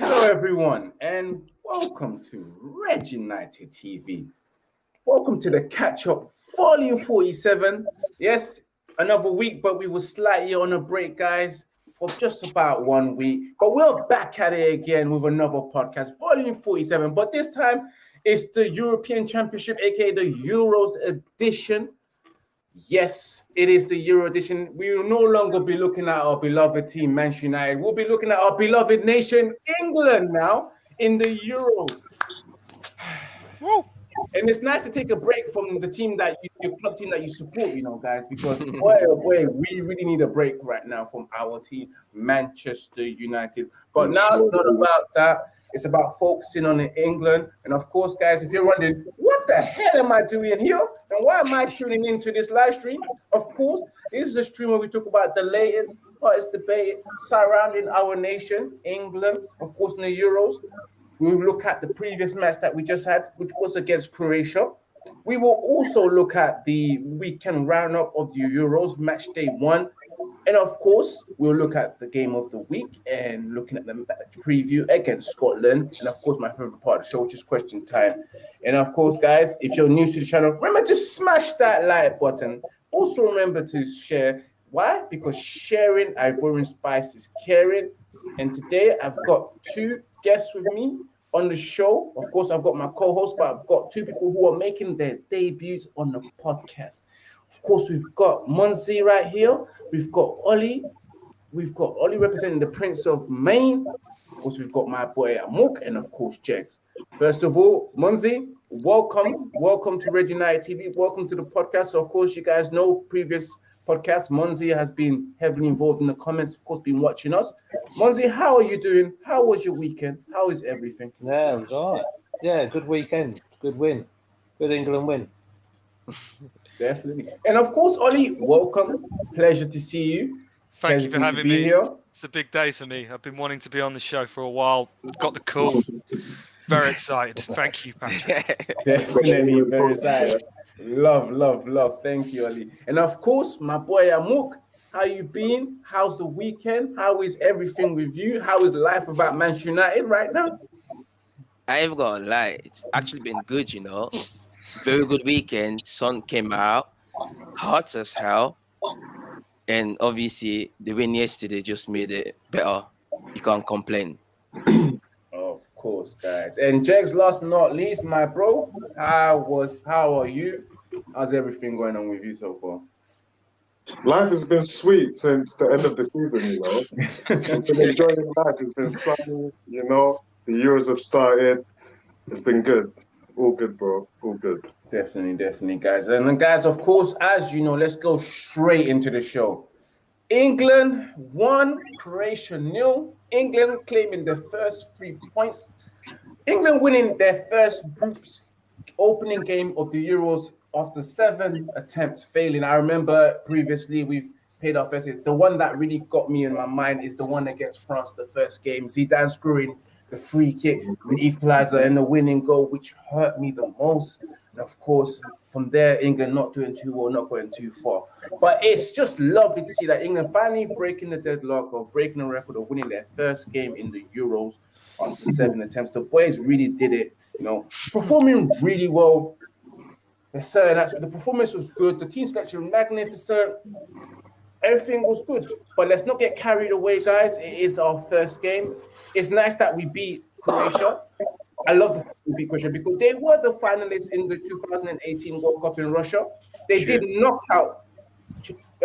everyone, and welcome to Red United TV. Welcome to the catch up, volume 47. Yes, another week, but we were slightly on a break, guys, for just about one week. But we're back at it again with another podcast, volume 47. But this time it's the European Championship, aka the Euros edition. Yes, it is the Euro edition. We will no longer be looking at our beloved team, Manchester United. We'll be looking at our beloved nation, England, now in the Euros. And it's nice to take a break from the team that you, your club team that you support, you know, guys, because boy, oh boy, we really need a break right now from our team, Manchester United. But now it's not about that. It's about focusing on England. And of course, guys, if you're wondering, what the hell am I doing here? And why am I tuning into this live stream? Of course, this is a stream where we talk about the latest hottest debate surrounding our nation, England, of course, in the Euros. We will look at the previous match that we just had, which was against Croatia. We will also look at the weekend roundup of the Euros, match day one. And of course, we'll look at the game of the week and looking at the preview against Scotland. And of course, my favorite part of the show, which is question time. And of course, guys, if you're new to the channel, remember to smash that like button. Also, remember to share. Why? Because sharing Ivorian Spice is caring. And today I've got two guests with me on the show. Of course, I've got my co-host, but I've got two people who are making their debuts on the podcast. Of course, we've got Monzi right here. We've got Ollie. We've got Ollie representing the Prince of Maine. Of course, we've got my boy Amok and of course Jegs. First of all, Monzi, welcome. Welcome to Red United TV. Welcome to the podcast. So of course, you guys know previous podcast. Monzi has been heavily involved in the comments, of course, been watching us. Monzi, how are you doing? How was your weekend? How is everything? Yeah, it was all right. Yeah, good weekend. Good win. Good England win. Definitely. And of course, Ollie, welcome. Pleasure to see you. Thank Pleasure you for having me. Here. It's a big day for me. I've been wanting to be on the show for a while. Got the call. Very excited. Thank you, Patrick. Definitely very excited. Love, love, love. Thank you, Ali. And of course, my boy Amuk, how you been? How's the weekend? How is everything with you? How is life about Manchester United right now? I've got a lie. It's actually been good, you know. Very good weekend. Sun came out, hot as hell. And obviously the win yesterday just made it better. You can't complain. Of course, guys. And Jags, last but not least, my bro, how was how are you? How's everything going on with you so far? Life has been sweet since the end of the season, you know. I've been enjoying life. It's been sunny, you know. The Euros have started. It's been good. All good, bro. All good. Definitely, definitely, guys. And then, guys, of course, as you know, let's go straight into the show. England one, Croatia nil. England claiming the first three points. England winning their first group's opening game of the Euros after seven attempts failing. I remember previously we've paid our first. The one that really got me in my mind is the one against France, the first game. Zidane screwing the free kick, the equalizer, and the winning goal, which hurt me the most. And of course, from there, England not doing too well, not going too far. But it's just lovely to see that England finally breaking the deadlock or breaking the record of winning their first game in the Euros after seven attempts. The boys really did it, you know, performing really well. The performance was good. The team selection magnificent. Everything was good. But let's not get carried away, guys. It is our first game it's nice that we beat Croatia. I love the we beat Croatia because they were the finalists in the 2018 World Cup in Russia. They did knock out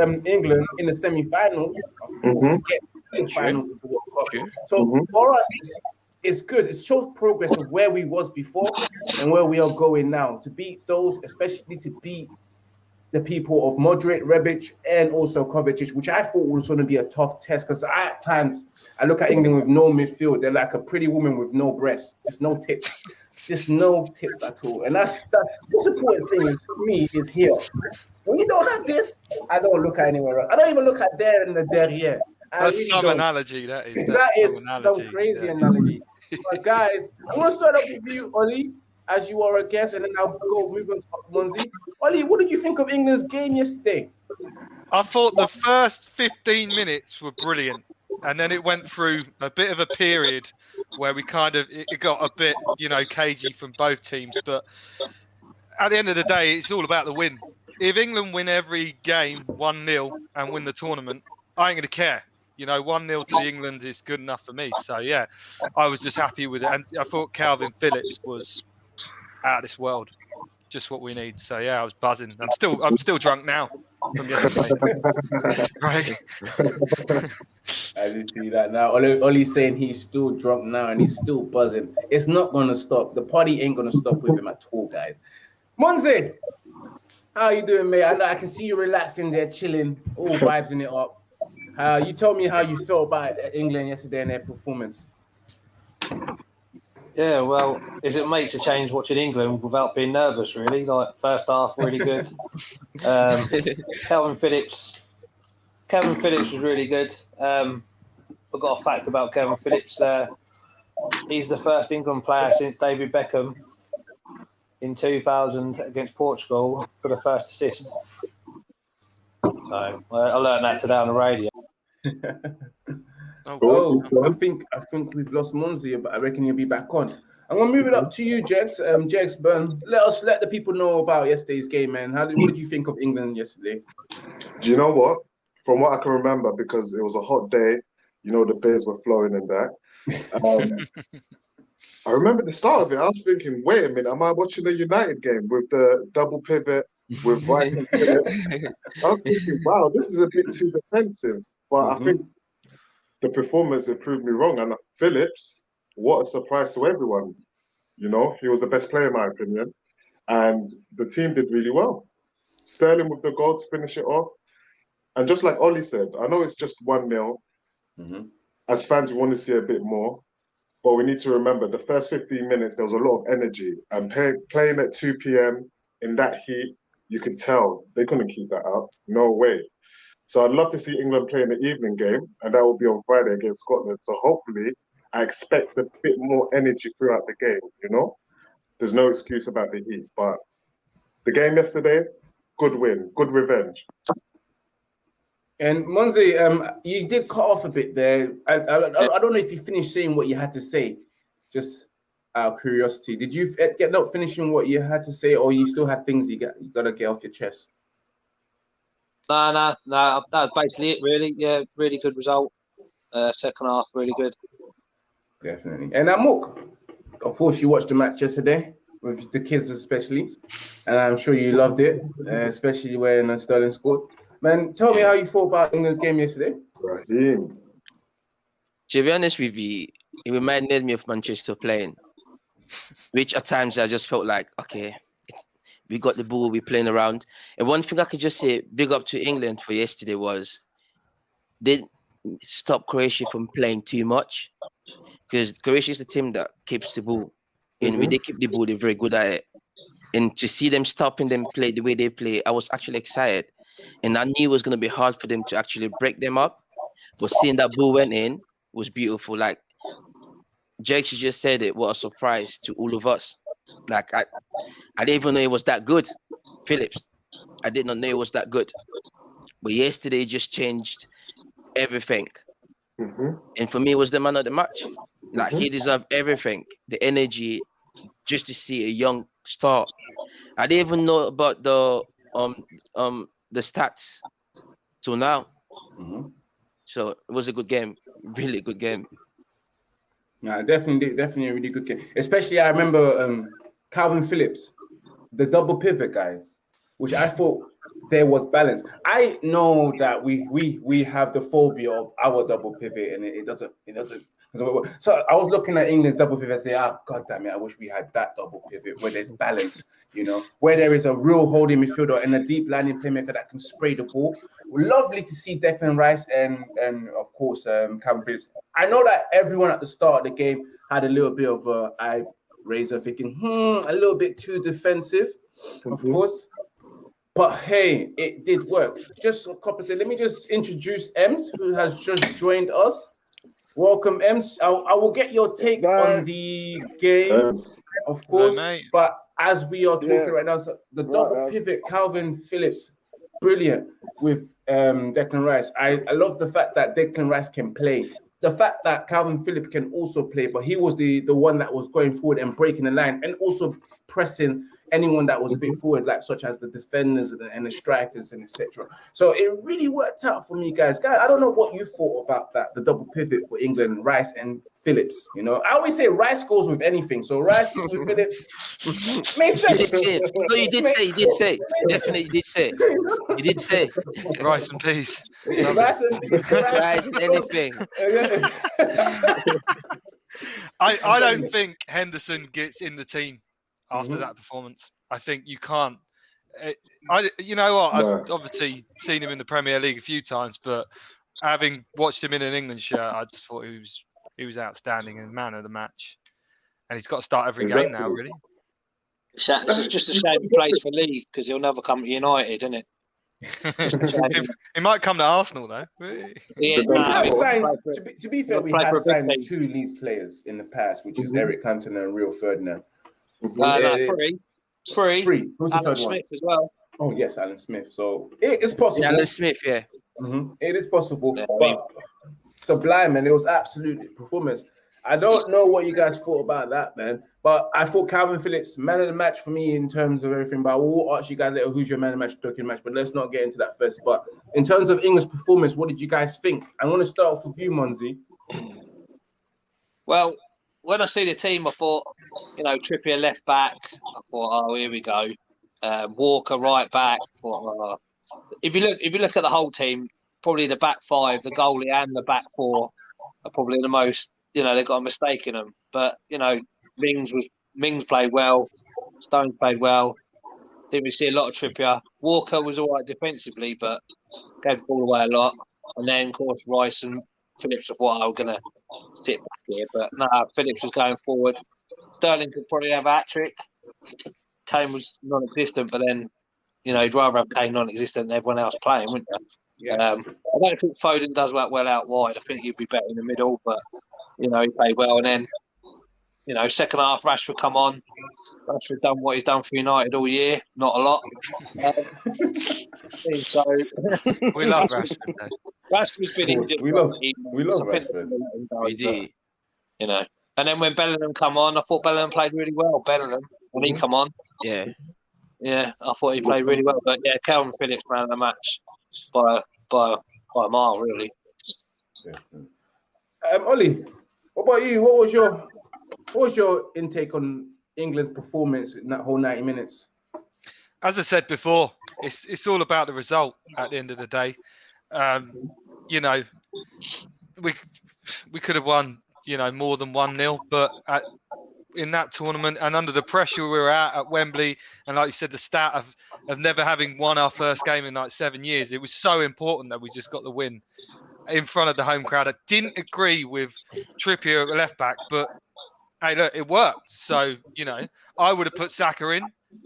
um, England in the semi-finals mm-hmm. to get to the finals of the World Cup. So mm-hmm. for us, it's, it's good. It shows progress of where we was before and where we are going now. To beat those, especially to beat the people of Modric, Rebic, and also Kovacic, which I thought was going to be a tough test because at times I look at England with no midfield. They're like a pretty woman with no breasts, just no tits, just no tits at all. And that's the most important thing is for me is here. When you don't have this, I don't look at anywhere else. I don't even look at there and the derrière. I That's really some don't. analogy. That is. That is some, some crazy yeah. analogy. but guys, I'm gonna start off with you, Oli as you are a guest, and then I'll go move on to Monzi. Ollie, what did you think of England's game yesterday? I thought the first 15 minutes were brilliant, and then it went through a bit of a period where we kind of it got a bit, you know, cagey from both teams. But at the end of the day, it's all about the win. If England win every game 1 0 and win the tournament, I ain't going to care. You know, 1 0 to England is good enough for me. So, yeah, I was just happy with it. And I thought Kalvin Phillips was out of this world. Just what we need. So, yeah, I was buzzing. I'm still I'm still drunk now from yesterday. right. As you see that now, Oli, Oli's saying he's still drunk now and he's still buzzing. It's not going to stop. The party ain't going to stop with him at all, guys. Monzi, how you doing, mate? I know I can see you relaxing there, chilling, all vibes in it up. Uh, you told me how you felt about England yesterday and their performance. Yeah, well, is it makes a change watching England without being nervous? Really, like first half, really good. um, Kalvin Phillips, Kevin Phillips was really good. Um, I've got a fact about Kevin Phillips. Uh, he's the first England player since David Beckham in 2000 against Portugal for the first assist. So uh, I learned that today on the radio. oh, oh, I think I think we've lost Monzi, but I reckon he'll be back on. I'm gonna move it up to you, Jex. Um, Jex Burn. Let us let the people know about yesterday's game, man. How did what did you think of England yesterday? Do you know what? From what I can remember, because it was a hot day, you know the beers were flowing and that. Um, I remember the start of it. I was thinking, wait a minute, am I watching a United game with the double pivot with right? I was thinking, wow, this is a bit too defensive. But mm-hmm. I think the performance it proved me wrong. And Phillips, what a surprise to everyone. You know, he was the best player in my opinion. And the team did really well. Sterling with the goal to finish it off. And just like Ollie said, I know it's just 1 0. Mm-hmm. As fans, we want to see a bit more. But we need to remember the first 15 minutes, there was a lot of energy. And pay, playing at 2 p.m. in that heat, you could tell they couldn't keep that up. No way. So I'd love to see England play in the evening game, and that will be on Friday against Scotland. So hopefully, I expect a bit more energy throughout the game. You know, there's no excuse about the heat, but the game yesterday, good win, good revenge. And Monzi, um, you did cut off a bit there. I, I, I, don't know if you finished saying what you had to say. Just out of curiosity, did you get not finishing what you had to say, or you still had things you got you got to get off your chest? No, no, no. That's basically it. Really, yeah, really good result. Uh, second half, really good. Definitely. And Amok, of course, you watched the match yesterday with the kids, especially, and I'm sure you loved it, uh, especially when Sterling scored. Man, tell me how you thought about England's game yesterday. Raheem. To be honest with you, it reminded me of Manchester playing, which at times I just felt like, okay, we got the ball, we're playing around. And one thing I could just say, big up to England for yesterday was they stop Croatia from playing too much because Croatia is the team that keeps the ball. And mm-hmm. when they keep the ball, they're very good at it. And to see them stopping them play the way they play, I was actually excited. And I knew it was going to be hard for them to actually break them up. But seeing that ball went in was beautiful. Like Jake she just said it, what a surprise to all of us. Like I, I didn't even know it was that good. Phillips, I did not know it was that good. But yesterday just changed everything. Mm-hmm. And for me, it was the man of the match. Like mm-hmm. he deserved everything, the energy, just to see a young star. I didn't even know about the um um the stats till now. Mm-hmm. So it was a good game, really good game. Yeah, definitely, definitely a really good game. Especially, I remember um, Kalvin Phillips, the double pivot guys, which I thought there was balance. I know that we we we have the phobia of our double pivot, and it, it doesn't it doesn't so I was looking at England's double pivot and say, ah, God damn it, I wish we had that double pivot where there's balance, you know, where there is a real holding midfielder and a deep lying playmaker that can spray the ball. Lovely to see Declan Rice and and of course um Phillips. I know that everyone at the start of the game had a little bit of a eye razor thinking, hmm, a little bit too defensive, of mm-hmm. course. But hey, it did work. Just a couple of let me just introduce Ems, who has just joined us. Welcome, Ems. I, I will get your take nice. on the game, of course. but as we are talking yeah. right now, so the double right, pivot, Kalvin Phillips, brilliant with um, Declan Rice. I, I love the fact that Declan Rice can play the fact that Kalvin Phillips can also play, but he was the the one that was going forward and breaking the line and also pressing anyone that was a bit forward, like such as the defenders and the, and the strikers and etc. So it really worked out for me, guys. Guys, I don't know what you thought about that, the double pivot for England, Rice and Phillips. You know, I always say Rice goes with anything. So Rice with Phillips makes You sense. did say it. No, you did say. You did say. Definitely, you did say. You did say. Rice and peas. Rice and, Guys, anything. I, I don't think Henderson gets in the team after Mhm. that performance. I think you can't. eh, I you know what? I've obviously seen him in the Premier League a few times, but having watched him in an England shirt, I just thought he was he was outstanding and man of the match. And he's got to start every game now, really. Sha- It's just a shame he plays for Leeds because he'll never come to United, isn't it? he, he might come to Arsenal though. Yeah, But We then- no, signed, to, be, to be fair, we have for a big signed two Leeds players in the past, which is Mhm. Eric Cantona and Rio Ferdinand. Uh, no, Yeah, three, three. Three. Who's the Alan third one? Smith as well. Oh yes, Alan Smith. So it is possible. Yeah, Alan Smith, yeah. Mhm. It is possible, Yeah, I mean- sublime, and it was absolutely performance. I don't know what you guys thought about that, man. But I thought Kalvin Phillips, man of the match for me in terms of everything. But I will ask you guys later who's your man of the match, talking match. But let's not get into that first. But in terms of English performance, what did you guys think? I'm going to start off with you, Monzi. Well, when I see the team, I thought, you know, Trippier left back. I thought, oh, here we go. Um, Walker right back. Thought, oh. If you look, if you look at the whole team, probably the back five, the goalie, and the back four are probably the most. You know, they've got a mistake in them. But you know, Mings was Mings played well. Stones played well. Didn't we see a lot of Trippier? Walker was all right defensively, but gave the ball away a lot. And then, of course, Rice and Phillips of what I was going to sit back here. But no, Phillips was going forward. Sterling could probably have a hat trick. Kane was non existent, but then, you know, you'd rather have Kane non existent than everyone else playing, wouldn't you? Yeah. Um, I don't think Foden does work well out wide. I think he'd be better in the middle, but, you know, he played well. And then, you know, second half, Rashford come on. Rashford done what he's done for United all year, not a lot. Um, so We love Rashford. though. Rashford's been Of course, injured. we love- He- we love Rashford. him We do. You know, and then when Bellingham come on, I thought Bellingham played really well. Bellingham when he come on, Yeah. yeah, I thought he played really well. But yeah, Kalvin Phillips man of the match by by by a mile, really. Um, Ollie, what about you? What was your what was your intake on England's performance in that whole 90 minutes? as I said before, it's it's all about the result at the end of the day. Um, you know, we we could have won, you know, more than one 0 but at, in that tournament and under the pressure we were at at Wembley, and like you said, the stat of of never having won our first game in like seven years, it was so important that we just got the win in front of the home crowd. I didn't agree with Trippier at left back, but hey, look, it worked. So you know, I would have put Saka in,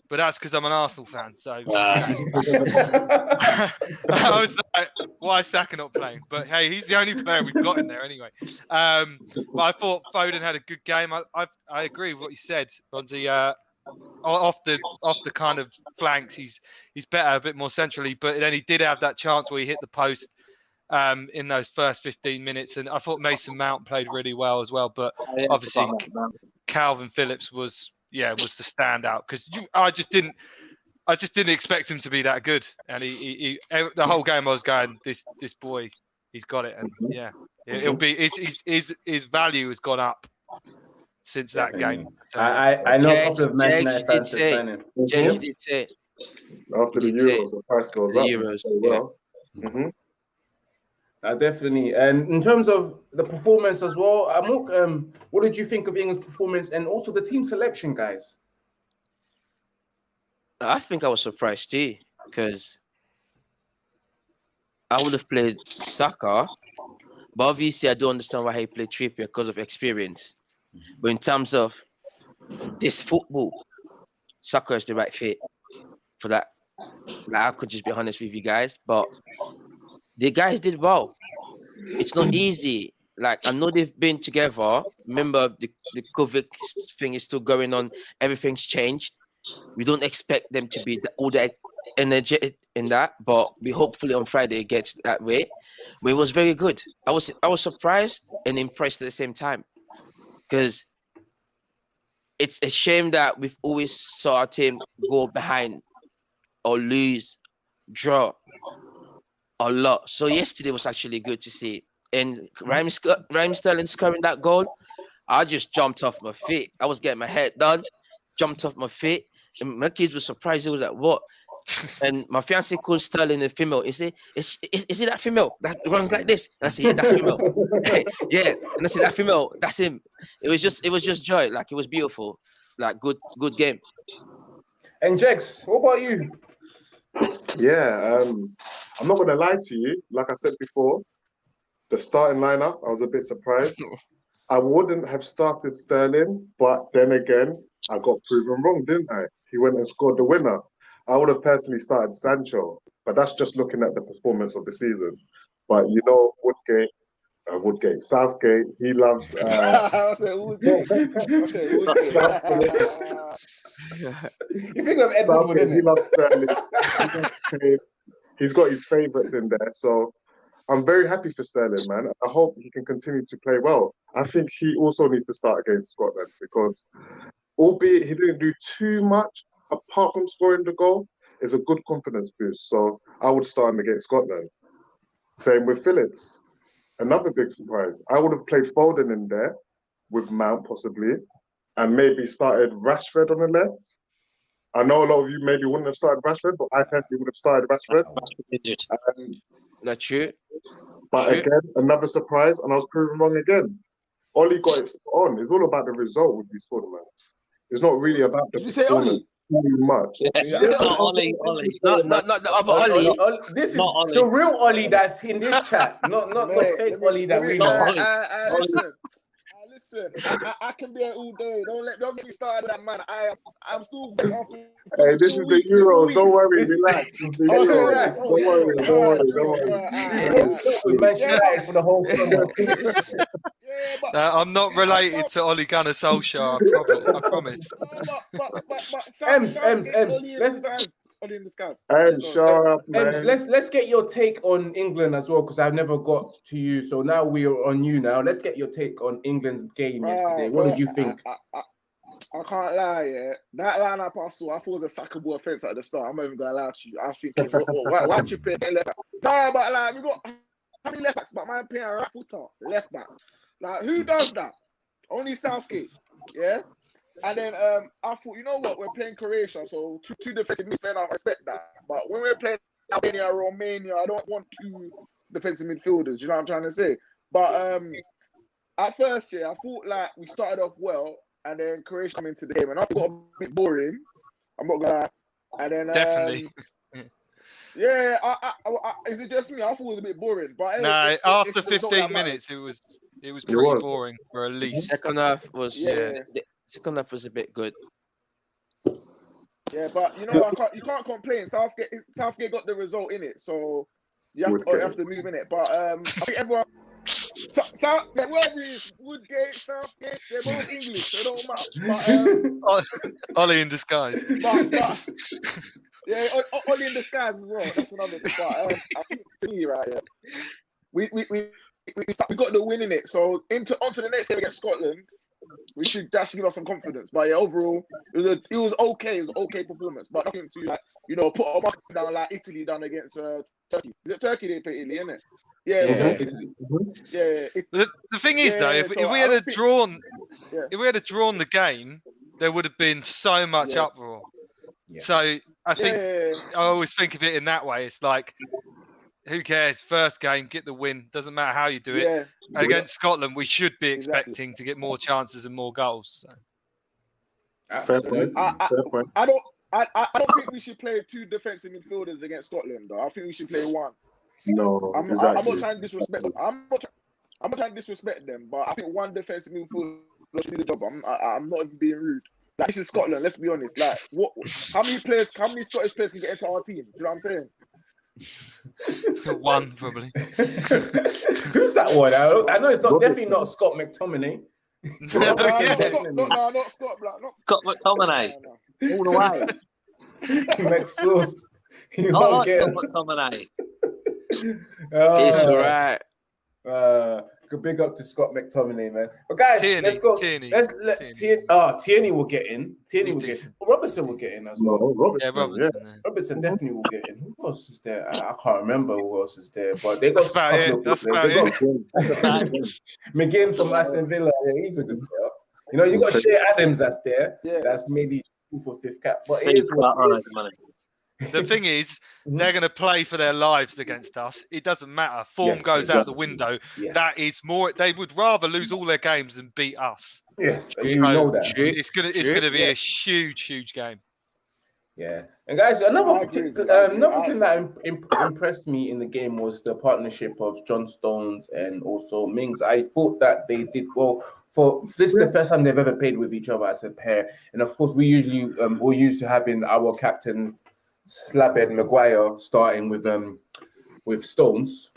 but that's because I'm an Arsenal fan. So I was like, why is Saka not playing? But hey, he's the only player we've got in there anyway. Um, but I thought Foden had a good game. I I, I agree with what you said, Bonzi. Uh, off the off the kind of flanks, he's he's better a bit more centrally. But then he did have that chance where he hit the post um, in those first 15 minutes, and I thought Mason Mount played really well as well. But Yeah, Obviously, forgot about that. Kalvin Phillips was yeah was the standout because I just didn't I just didn't expect him to be that good, and he, he, he the whole game I was going this this boy he's got it, and mm-hmm. yeah it, will be his, his his his value has gone up since that Definitely. game. So, I, I, I know a Jags- couple of Man Jags United did fans say- James mm-hmm. you did say After the He say- Euros, the price goes the up. Euros. Very Yeah. well. Uh, definitely. And in terms of the performance as well, Amok, um, what did you think of England's performance and also the team selection, guys? I think I was surprised too because I would have played Saka, but obviously I don't understand why he played Trippier because of experience. But in terms of this football, Saka is the right fit for that. Like, I could just be honest with you guys, but the guys did well. It's not easy. Like I know they've been together. Remember the, the COVID thing is still going on. Everything's changed. We don't expect them to be all that energetic, in that, but we hopefully on Friday it gets that way. But it was very good. I was I was surprised and impressed at the same time because it's a shame that we've always saw our team go behind or lose, draw a lot. So yesterday was actually good to see. And Raheem, Sc- Raheem Sterling scoring that goal, I just jumped off my feet. I was getting my head done, jumped off my feet. And my kids were surprised. It was like, what? And my fiance called Sterling a female. He said, is, is, is it that female that runs like this? And I said, yeah, that's female. yeah. And I said, that female, that's him. It was just, it was just joy. Like it was beautiful. Like good, good game. And Jex, what about you? Yeah, um, I'm not gonna lie to you. Like I said before, the starting lineup, I was a bit surprised. I wouldn't have started Sterling, but then again, I got proven wrong, didn't I? He went and scored the winner. I would have personally started Sancho, but that's just looking at the performance of the season. But you know, Woodgate, uh, Woodgate, Southgate, he loves. Uh, I said Woodgate. I said Woodgate. You think of Ed Woodward, He loves Sterling. he he's got his favourites in there, so I'm very happy for Sterling, man. I hope he can continue to play well. I think he also needs to start against Scotland because, albeit he didn't do too much apart from scoring the goal, it's a good confidence boost. So I would start him against Scotland. Same with Phillips. Another big surprise. I would have played Foden in there with Mount possibly, and maybe started Rashford on the left. I know a lot of you maybe wouldn't have started Rashford, but I personally would have started Rashford. Um, Not true. but Sure. again, another surprise, and I was proven wrong again. Ollie got it spot on. It's all about the result with these tournaments. It's not really about the Did you say performance too much. Yeah. Not Ollie, Ollie. Not, not, not the other Ollie. Ollie- This is Not Ollie. the real Ollie that's in this chat, not not the fake let me- Ollie that let me- we uh, know. Ollie. listen. I, I, I can be here all day. Don't let, don't get me started, on that man. I, I'm still. Hey, this is the Euros. Don't worry, relax. The Oh, Euros. relax. Don't worry, don't worry, don't worry. With Manchester United for the whole summer. Yeah, but, Uh, I'm not related to Ole Gunnar Solskjaer. I promise. I promise. no, but, but, but, but Sam, Ems, Ems, gets Ems, Ollie in let's- disguise. Ollie in disguise. And So, shut up, Ems, man. let's let's get your take on England as well because I've never got to you. So now we are on you. Now let's get your take on England's game yesterday. Right, What did you think? I, I, I, I can't lie, yeah. That lineup I saw, I thought it was a sackable offense at the start. I'm not even gonna lie to you. I was thinking, what, what, why, why you play left back? No, but like we got how many left backs? But my playing right footer, left back. Like who does that? Only Southgate, yeah. And then um, I thought, you know what? We're playing Croatia, so two, two defensive midfielders. I respect that. But when we're playing Albania, Romania, I don't want two defensive midfielders. Do you know what I'm trying to say? But um, at first, yeah, I thought like we started off well, and then Croatia come into the game, and I thought it got a bit boring. I'm not gonna. lie. And then um, Definitely. yeah, I, I, I, I, is it just me? I thought it was a bit boring. But No, it- it- after it's the 15 minutes, it was it was pretty boring, for at least. Second half was Yeah. the, the second half was a bit good. Yeah, but you know, I can't, you can't complain. Southgate, Southgate got the result in it, so you have, to, you have to move in it. But um, I think everyone, so, so, whoever it is, Woodgate, Southgate, they're both English, so it don't matter. But, um, Ollie in disguise. but, but yeah, O- O- Ollie in disguise as well. That's another thing. But um, I think me, right, yeah, we we we we, we, start, we got the win in it. So into onto the next game against Scotland. We should that should give us some confidence. But yeah, overall, it was a, it was okay. It was an okay performance, but nothing to like you know put a bucket down like Italy done against uh, Turkey. Is it Turkey they play Italy, isn't it? Yeah, it was Yeah. Turkey. yeah, yeah. It, The, the thing is, though, if, so if we I had a think- drawn, Yeah. if we had a drawn the game, there would have been so much Yeah. uproar. Yeah. So I yeah, think yeah, I always think of it in that way. It's like, who cares? First game, get the win. Doesn't matter how you do it. yeah. Against Scotland, we should be Exactly. expecting to get more chances and more goals. So. Fair point. Absolutely. I- I- Fair point. I don't. I, I I don't think we should play two defensive midfielders against Scotland. Though I think we should play one. No, I'm, I'm not trying to disrespect. them. I'm not. try- I'm not trying to disrespect them, but I think one defensive midfielder should do the job. I'm. I, I'm not even being rude. Like this is Scotland. Let's be honest. Like what? How many players? How many Scottish players can get into our team? Do you know what I'm saying? One probably. Who's that one? I, I know it's not definitely not Scott McTominay. No, no, no, Yeah. not, Scott- no, no, not Scott Black. Not Scott McTominay, no, no. all the way. Max Sauce. You I like get Scott him. McTominay. It's Uh, right. Uh, good big up to Scott McTominay, man. But guys, Tierney, let's go. Tierney, Let's let Tierney. Tierney. Oh, ah, Tierney will get in. Tierney He's will get. decent. Robertson will get in as well. No, Robertson, Yeah, Robertson. yeah. Robertson definitely will get in. Who else is there? I, I can't remember who else is there, but they got That's about a it. That's good about players. They got McGinn from Aston Villa. Yeah, he's a good player. You know, you got Che Adams that's there. Yeah. That's maybe two for fifth cap, but it Big is what cut, it right, is. Money. The thing is, Mhm. they're going to play for their lives against us. It doesn't matter. Form Yeah, goes out the window. Yeah. That is more. They would rather lose all their games than beat us. Yes, True. you know that. It's gonna. It's gonna be Yeah. a huge, huge game. Yeah, and guys, another I agree, particular, I um, another thing that im- im- impressed me in the game was the partnership of John Stones and also Mings. I thought that they did well. For this is the first time they've ever played with each other as a pair, and of course, we usually um, we're used to having our captain Slabhead Maguire starting with um with Stones.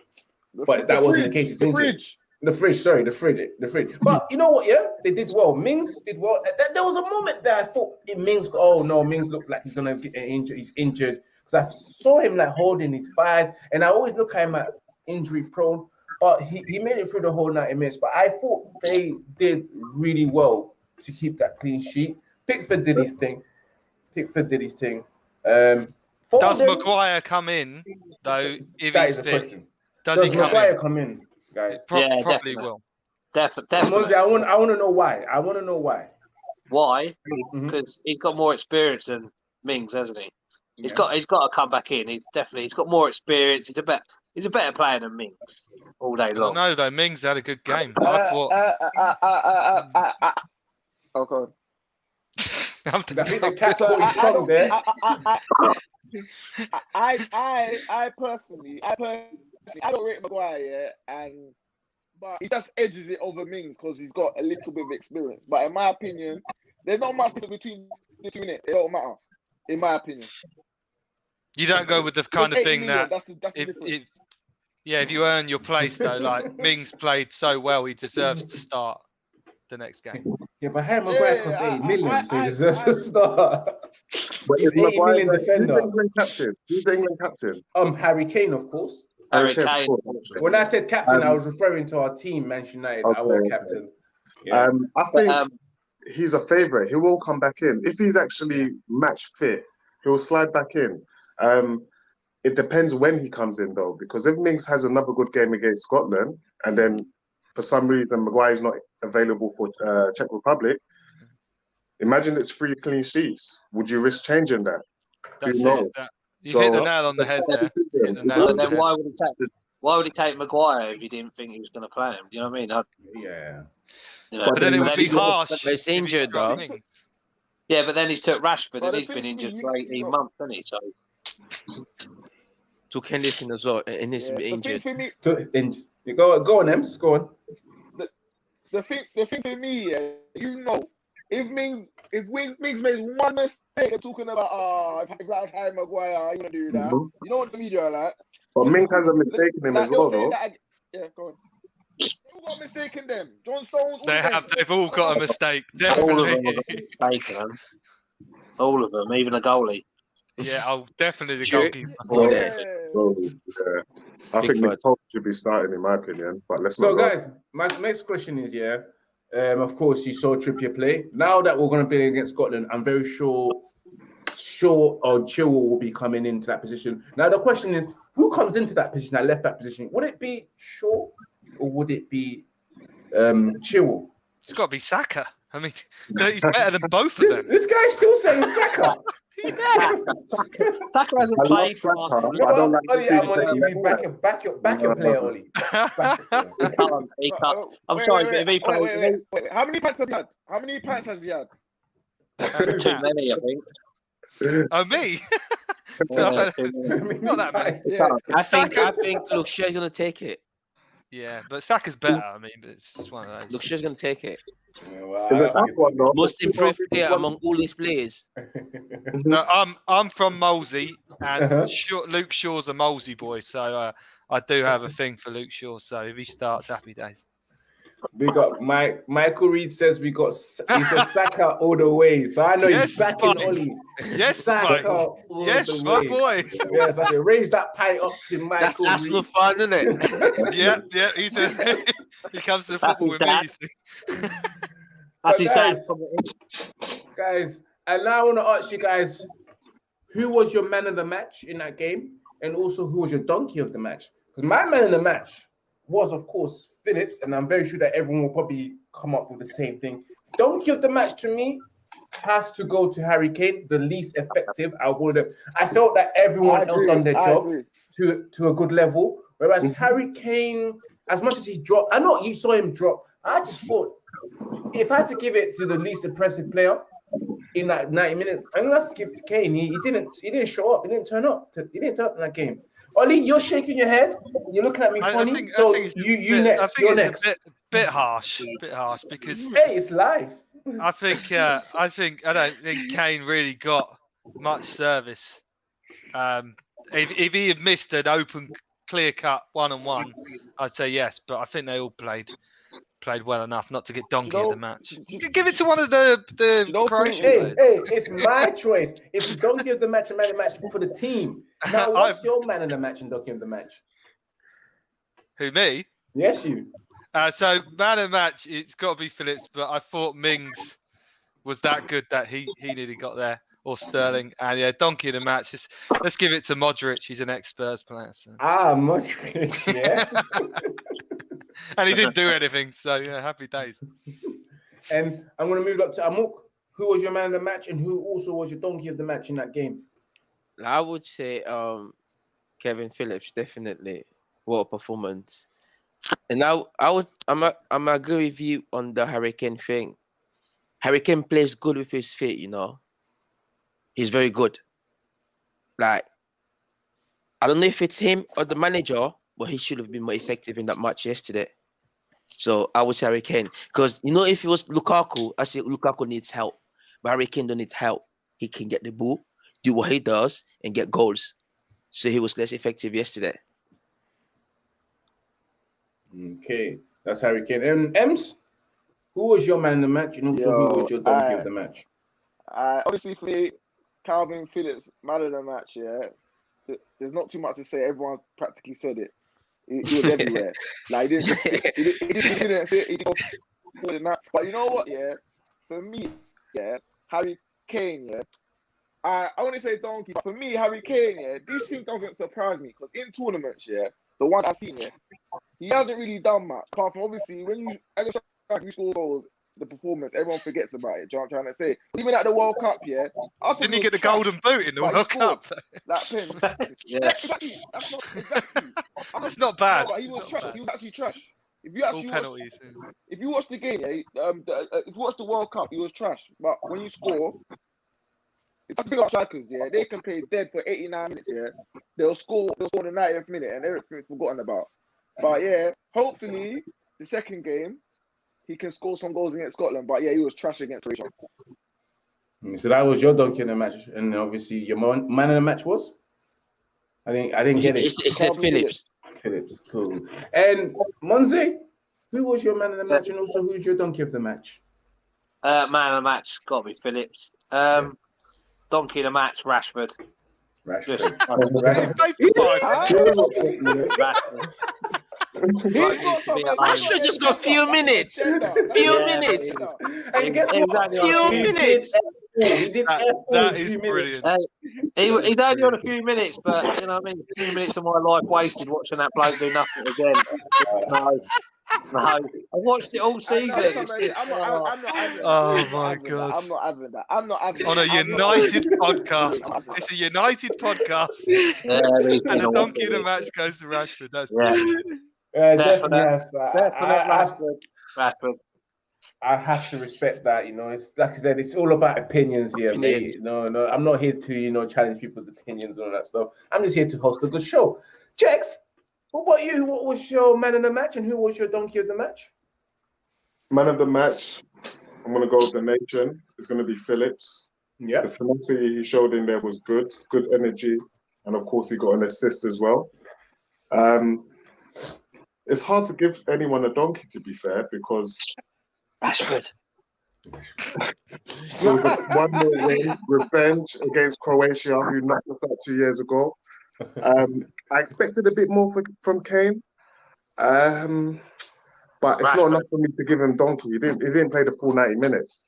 The But that the wasn't the case, The fridge. The fridge, sorry, the fridge, the fridge. But you know what? Yeah, they did well. Mings did well. There was a moment that I thought it Mings. Oh no, Mings looked like he's gonna get injured. He's injured because I saw him like holding his thighs, and I always look at him at injury prone. But he, he made it through the whole ninety minutes. But I thought they did really well to keep that clean sheet. Pickford did his thing. Pickford did his thing. Um, Does Foden, Maguire come in though? If That he's is fit, question. does, Does he come Maguire in? come in, guys? Pro- Yeah, probably definitely. will. Def- Monzi, definitely. I want I want to know why. I want to know why. Why? Mhm. Because he's got more experience than Mings, hasn't he? He's Yeah. got he's got to come back in. He's definitely he's got more experience. He's a better he's a better player than Mings all day long. don't though. Mings had a good game. I Uh, thought. uh, uh, uh, uh, uh, uh, uh. Oh, God. I'm I think the cat So caught I, his I, tongue don't, there. I, I, I, I, I, I personally, I personally, I don't rate Maguire, yeah, and but he just edges it over Mings because he's got a little bit of experience. But in my opinion, there's not much difference between the two. It, it don't matter, in my opinion. You don't go with the kind of thing million, that that's the that's the if, difference. if yeah, if you earn your place though, like Mings played so well, he deserves to start the next game. Yeah, but Harry Maguire Yeah, costs I- 8 million, I- so he deserves I- to start. But He's is 80 Maguire million the- defender. Who's England captain? Who's the England captain? Um, Harry Kane, of course. Harry Okay, Kane. cool. When I said captain, I Um, was referring to our team, Manchester United, Okay, our okay. captain. Yeah. Um, I But, think um, he's a favourite. He will come back in if he's actually match fit. He will slide back in. Um, it depends when he comes in though, because if Mings has another good game against Scotland, and then for some reason Maguire's not available for uh, Czech Republic, imagine it's three clean sheets. Would you risk changing that? That's you know? it. That, you've hit the nail on the head there. Hit the nail but on the then why would he take why would he take Maguire if he didn't think he was going to play him? Do you know what I mean? I, yeah. you know, But then it would be harsh. But he's injured, though. Mings. Yeah, but then he's took Rashford But and he's been injured for 18 got- months, hasn't he? So Took Henderson as well, and he's Yeah, the thing injured. for me, So, in, go, go on, Ems, go on. the thing, the thing for me, yeah, you know, if Mings, if Mings, Mings made one mistake, they're talking about, ah, if, if that's Harry Maguire, you gonna do that. Mhm. You know what the media are like? But Mings has a mistake in him Like, as well, though. that yeah, go on. Who got mistaken them? John Stones. all They of them. have. They've all got a mistake. all of them Definitely. have got mistaken. man. All of them, even the goalie. yeah, I'll definitely the Sure. goalkeeper. Oh, Yeah. So, yeah. I Big think fud. Nick Pope should be starting, in my opinion. But let's So, not. guys, my next question is yeah. Um, of course, you saw Trippier play. Now that we're going to be against Scotland, I'm very sure, sure, or Chilwell will be coming into that position. Now, the question is, who comes into that position, that left back position? Would it be Shaw or would it be um, Chilwell? It's got to be Saka. I mean, he's better than both of This, them. this guy's still saying Saka. Saka, Saka hasn't I love played for Saka. Arsenal. No, I don't like Ollie, to I'm going to him you back your, back your, back your No, player. Ollie. Back your player. He can't. He can't. Uh, I'm wait, sorry, wait, but if he wait, plays, wait, wait, wait, wait. How many pints has he had? How many pints has he had? too many, I think. Oh, me? Yeah. Not that many. Yeah. I think Saka- I think look, Shea's gonna take it. Yeah, but Saka's better. I mean, but it's just one of those. Look, Shea's gonna take it. Yeah, well, I Is it don't one, though? Most improved People- player among all these players. No, I'm I'm from Molesey, and Uh-huh. Shaw, Luke Shaw's a Molesey boy, so uh, I do have a thing for Luke Shaw. So if he starts, happy days. We got Mike. Michael Reed says we got. s- He says Saka all the way. So I know Yes, he's backing Mike. Oli. Yes, Saka Mike. all Yes, the my way. boy. Yes, I say raise that pie up to That's Michael Arsenal Reed. fan, isn't it? Yeah, yeah. He's a, he comes to the That's football with his me. dad. you see. That's his dad. guys- guys, and now I want to ask you guys, who was your man of the match in that game, and also who was your donkey of the match? Because my man of the match was, of course, Phillips, and I'm very sure that everyone will probably come up with the same thing. Donkey of the match to me has to go to Harry Kane, the least effective. I would have. I felt that I everyone else done their I job agree. to to a good level. Whereas Mhm. Harry Kane, as much as he dropped, I know you saw him drop. I just thought if I had to give it to the least impressive player in that 90 minutes, I'm gonna have to give it to Kane. He, he didn't he didn't show up, he didn't turn up. To, he didn't turn up in that game. Ollie, you're shaking your head, you're looking at me I, funny. think, so I think it's you you bit, I next, think you're next. a bit, bit harsh, bit harsh because Hey, it's live. I think uh, I think I don't think Kane really got much service. Um, if, if he had missed an open, clear cut one on one, I'd say yes. But I think they all played played well enough not to get donkey of know- the match. do you- Give it to one of the the you know, Croatian Hey, players. hey, it's my choice. It's the donkey of the match and man of the match for the team. Now, what's I've- your man of the match and donkey of the match? Who me? Yes, you. Uh, so man of the match, it's got to be Phillips, but I thought Mings was that good that he he nearly got there, or Sterling. And yeah, donkey of the match. Just let's give it to Modric. He's an ex-Spurs player, so. Ah, much yeah. and he didn't do anything. So yeah, happy days. and I'm going to move up to Amok. Who was your man of the match, and who also was your donkey of the match in that game? I would say um Kevin Phillips definitely. What a performance. And I I would I'm a, I'm agree with you on the Hurricane thing. Hurricane plays good with his feet, you know. He's very good. Like I don't know if it's him or the manager, but he should have been more effective in that match yesterday. So I would say Harry Kane. Because you know, if it was Lukaku, I say Lukaku needs help. But Harry Kane don't need help. He can get the ball, do what he does, and get goals. So he was less effective yesterday. Okay, that's Harry Kane. And Ems, who was your man of the match, and also who was your donkey I- of the match? Uh, obviously, for me, Kalvin Phillips, man of the match. Yeah, there's not too much to say. Everyone practically said it. He, was everywhere. Like he didn't, sit, he, didn't, he, didn't, he sit. He didn't go. But you know what? Yeah, for me, yeah, Harry Kane. Yeah, I I want to say donkey, but for me, Harry Kane. Yeah, this thing doesn't surprise me because in tournaments, yeah, the one I've seen, yeah, he hasn't really done much. Apart from obviously when you as a striker, you score goals, the performance, everyone forgets about it. Do you know what I'm trying to say? Even at the World Cup, yeah, I Didn't he was get the trash. golden boot in the World. Cup? That pen. Yeah. Yeah, exactly. That's not exactly. That's not bad. No, he was trash. bad. He was actually trash. If you All actually watch, penalties. yeah. if you watch the game, yeah, um, the, uh, if you watch the World Cup, he was trash. But when you score, it's big about strikers. Yeah, they can play dead for 89 minutes. Yeah, they'll score. They'll score the 90th minute, and everything's forgotten about. But yeah, hopefully the second game he can score some goals against Scotland. But yeah, he was trash against Croatia. Mm, So that was your donkey in the match, and obviously your man, man of the match was. I didn't. I didn't get it. It's, it's said Phillips. Phillips, cool. And Monze, who was your man of the match, and also who's your donkey of the match? Uh, man of the match, got to be Phillips. Um, donkey of the match, Rashford. Rashford. Did Rashford. he play for five? Huh? Rashford. He's Right, got to be some- a- he's got Rashford just got a few minutes. Agenda. Few That's his minutes. agenda. And guess He what? was on Few a minutes. did He did That- F4 that in is few minutes. brilliant. Hey, he, he's only on a few minutes, but you know, what I mean, a few minutes of my life wasted watching that bloke do nothing again. No, no, I watched it all season. know, somebody- I'm not, oh, I'm not having that. Oh I'm not my having that. God. I'm not having that. I'm not having On a that. I'm not United podcast. I'm not having It's a United podcast. yeah, And the donkey of the match goes to Rashford. That's Yeah, Uh, definitely, yes. I, I, I, Rashford. Rashford. I have to respect that. You know, it's like I said, it's all about opinions here, mate. No, no, I'm not here to you know challenge people's opinions and all that stuff. I'm just here to host a good show. Jex, what about you? What was your man of the match, and who was your donkey of the match? Man of the match, I'm going to go with the nation. It's going to be Phillips. Yeah. The tenacity he showed in there was good, good energy, and of course he got an assist as well. Um, it's hard to give anyone a donkey to be fair because Rashford. it one more win, revenge against Croatia, who knocked us out two years ago. Um, I expected a bit more for, from Kane, um, but it's not enough for me to give him donkey. He didn't, he didn't play the full ninety minutes.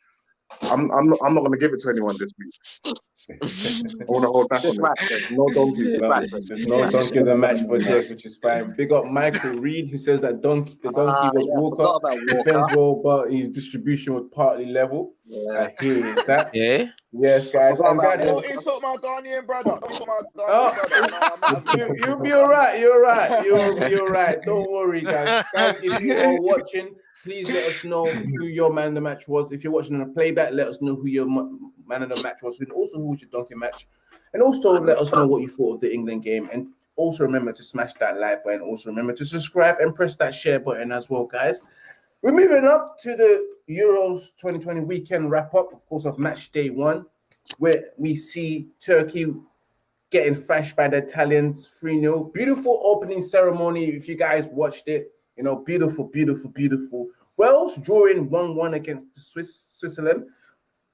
I'm, I'm not, I'm not going to give it to anyone this week. I want to hold back on it. No donkey. No, no donkey of the match for Jake, which is fine. Big up Michael Reed, who says that donkey the donkey Ah, was yeah, I Walker. Defense Walker. well, but his distribution was partly level. Yeah. I hear that. Yeah. Yes, guys. Forgot And about guys, Don't insult my Ghanaian brother. Don't insult my Oh, Ghanaian brother. You, you'll be all right. You're all right. You're, you're all right. Don't worry, guys. Guys, if you are watching, please let us know who your man of the match was. If you're watching on a playback, let us know who your man of the match was, and also who was your donkey match. And also let us know what you thought of the England game. And also remember to smash that like button. Also remember to subscribe and press that share button as well, guys. We're moving up to the Euros 2020 weekend wrap up, of course, of match day one, where we see Turkey getting thrashed by the Italians 3 0. Beautiful opening ceremony. If you guys watched it, you know, beautiful, beautiful, beautiful. Wales drawing 1 1 against Swiss, Switzerland.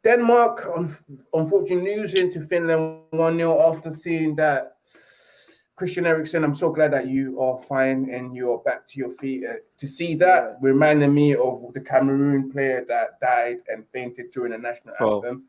Denmark, un- unfortunately, losing to Finland 1 0 after seeing that. Christian Eriksen, I'm so glad that you are fine and you are back to your feet. Uh, to see that reminded me of the Cameroon player that died and fainted during the national Oh. anthem,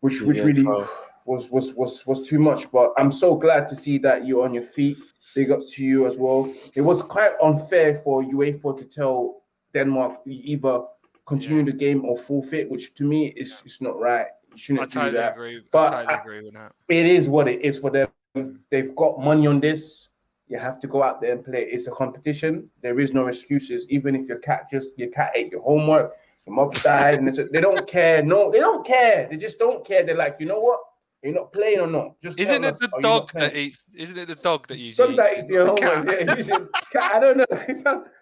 which which Yeah, really oh. was was was was too much. But I'm so glad to see that you're on your feet. Big ups to you as well. It was quite unfair for UEFA to tell Denmark either continue the game or forfeit, which to me is it's not right. You shouldn't do totally that. agree. But I totally I- agree with that. It is what it is for them. They've got money on this. You have to go out there and play. It's a competition. There is no excuses. Even if your cat just your cat ate your homework, your mother died, and they don't care. No, they don't care. They just don't care. They're like, you know what? You're not playing or not. Just Isn't it us, the are you not dog that eats? Isn't it the dog that usually? Dog that eats your the homework. cat? Yeah, usually- cat, I don't know.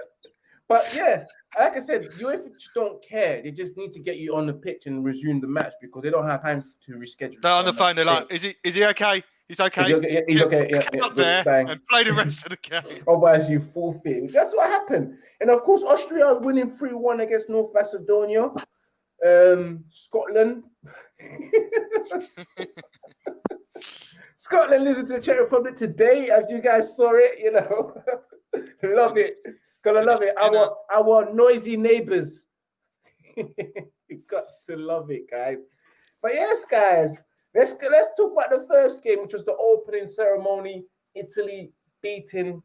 But yeah, like I said, UEFA just don't care. They just need to get you on the pitch and resume the match because they don't have time to reschedule. They're on the phone. They're like, "Is he? Is he okay? He's okay. Is he okay? Yeah, he's okay. Yeah, yeah, up there bang. and play the rest of the game." Otherwise, you forfeit. That's what happened. And of course, Austria is winning 3 1 against North Macedonia. Um, Scotland. Scotland losing to the Czech Republic today, as you guys saw it, you know. love it. Gonna love it. Our our noisy neighbors. you got to love it, guys. But yes, guys, let's let's talk about the first game, which was the opening ceremony. Italy beating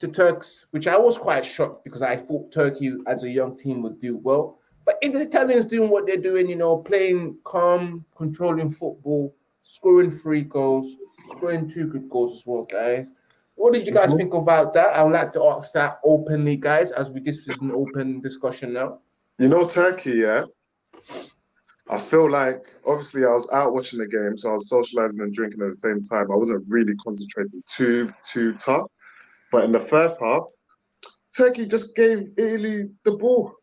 the Turks, which I was quite shocked because I thought Turkey as a young team would do well. But in the Italians doing what they're doing, you know, playing calm, controlling football, scoring three goals, scoring two good goals as well, guys. What did you guys mm-hmm. think about that? I would like to ask that openly, guys, as we this is an open discussion now. You know, Turkey, yeah. I feel like obviously I was out watching the game, so I was socializing and drinking at the same time. I wasn't really concentrating too too tough. But in the first half, Turkey just gave Italy the ball.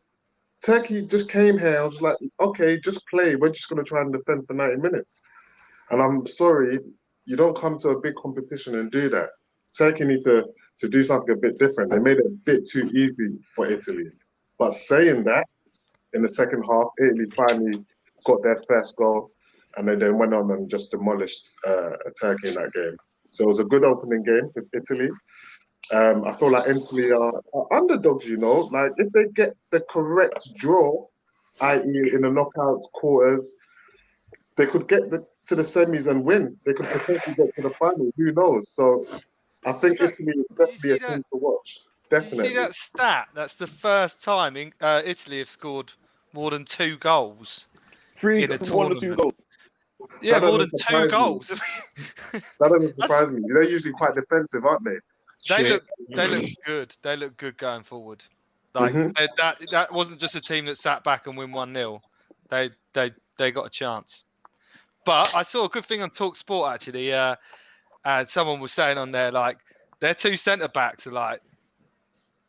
Turkey just came here. I was like, okay, just play. We're just gonna try and defend for 90 minutes. And I'm sorry, you don't come to a big competition and do that. Turkey need to to do something a bit different. They made it a bit too easy for Italy. But saying that, in the second half, Italy finally got their first goal, and they then went on and just demolished uh, Turkey in that game. So it was a good opening game for Italy. Um, I feel like Italy are, are underdogs, you know. Like if they get the correct draw, i.e., in the knockout quarters, they could get the, to the semis and win. They could potentially get to the final. Who knows? So I think Look, Italy is definitely a that- team to watch. Did you Definitely. see that stat? That's the first time in, uh, Italy have scored more than two goals. Three In a from one or two tournament. goals. Yeah, That more than two goals. That doesn't surprise me. They're usually quite defensive, aren't they? They Shit. look, they look good. They look good going forward. Like Mhm. they- that, that wasn't just a team that sat back and win one 0 They, they, they got a chance. But I saw a good thing on Talk Sport actually. Uh, and someone was saying on there like their two centre backs are like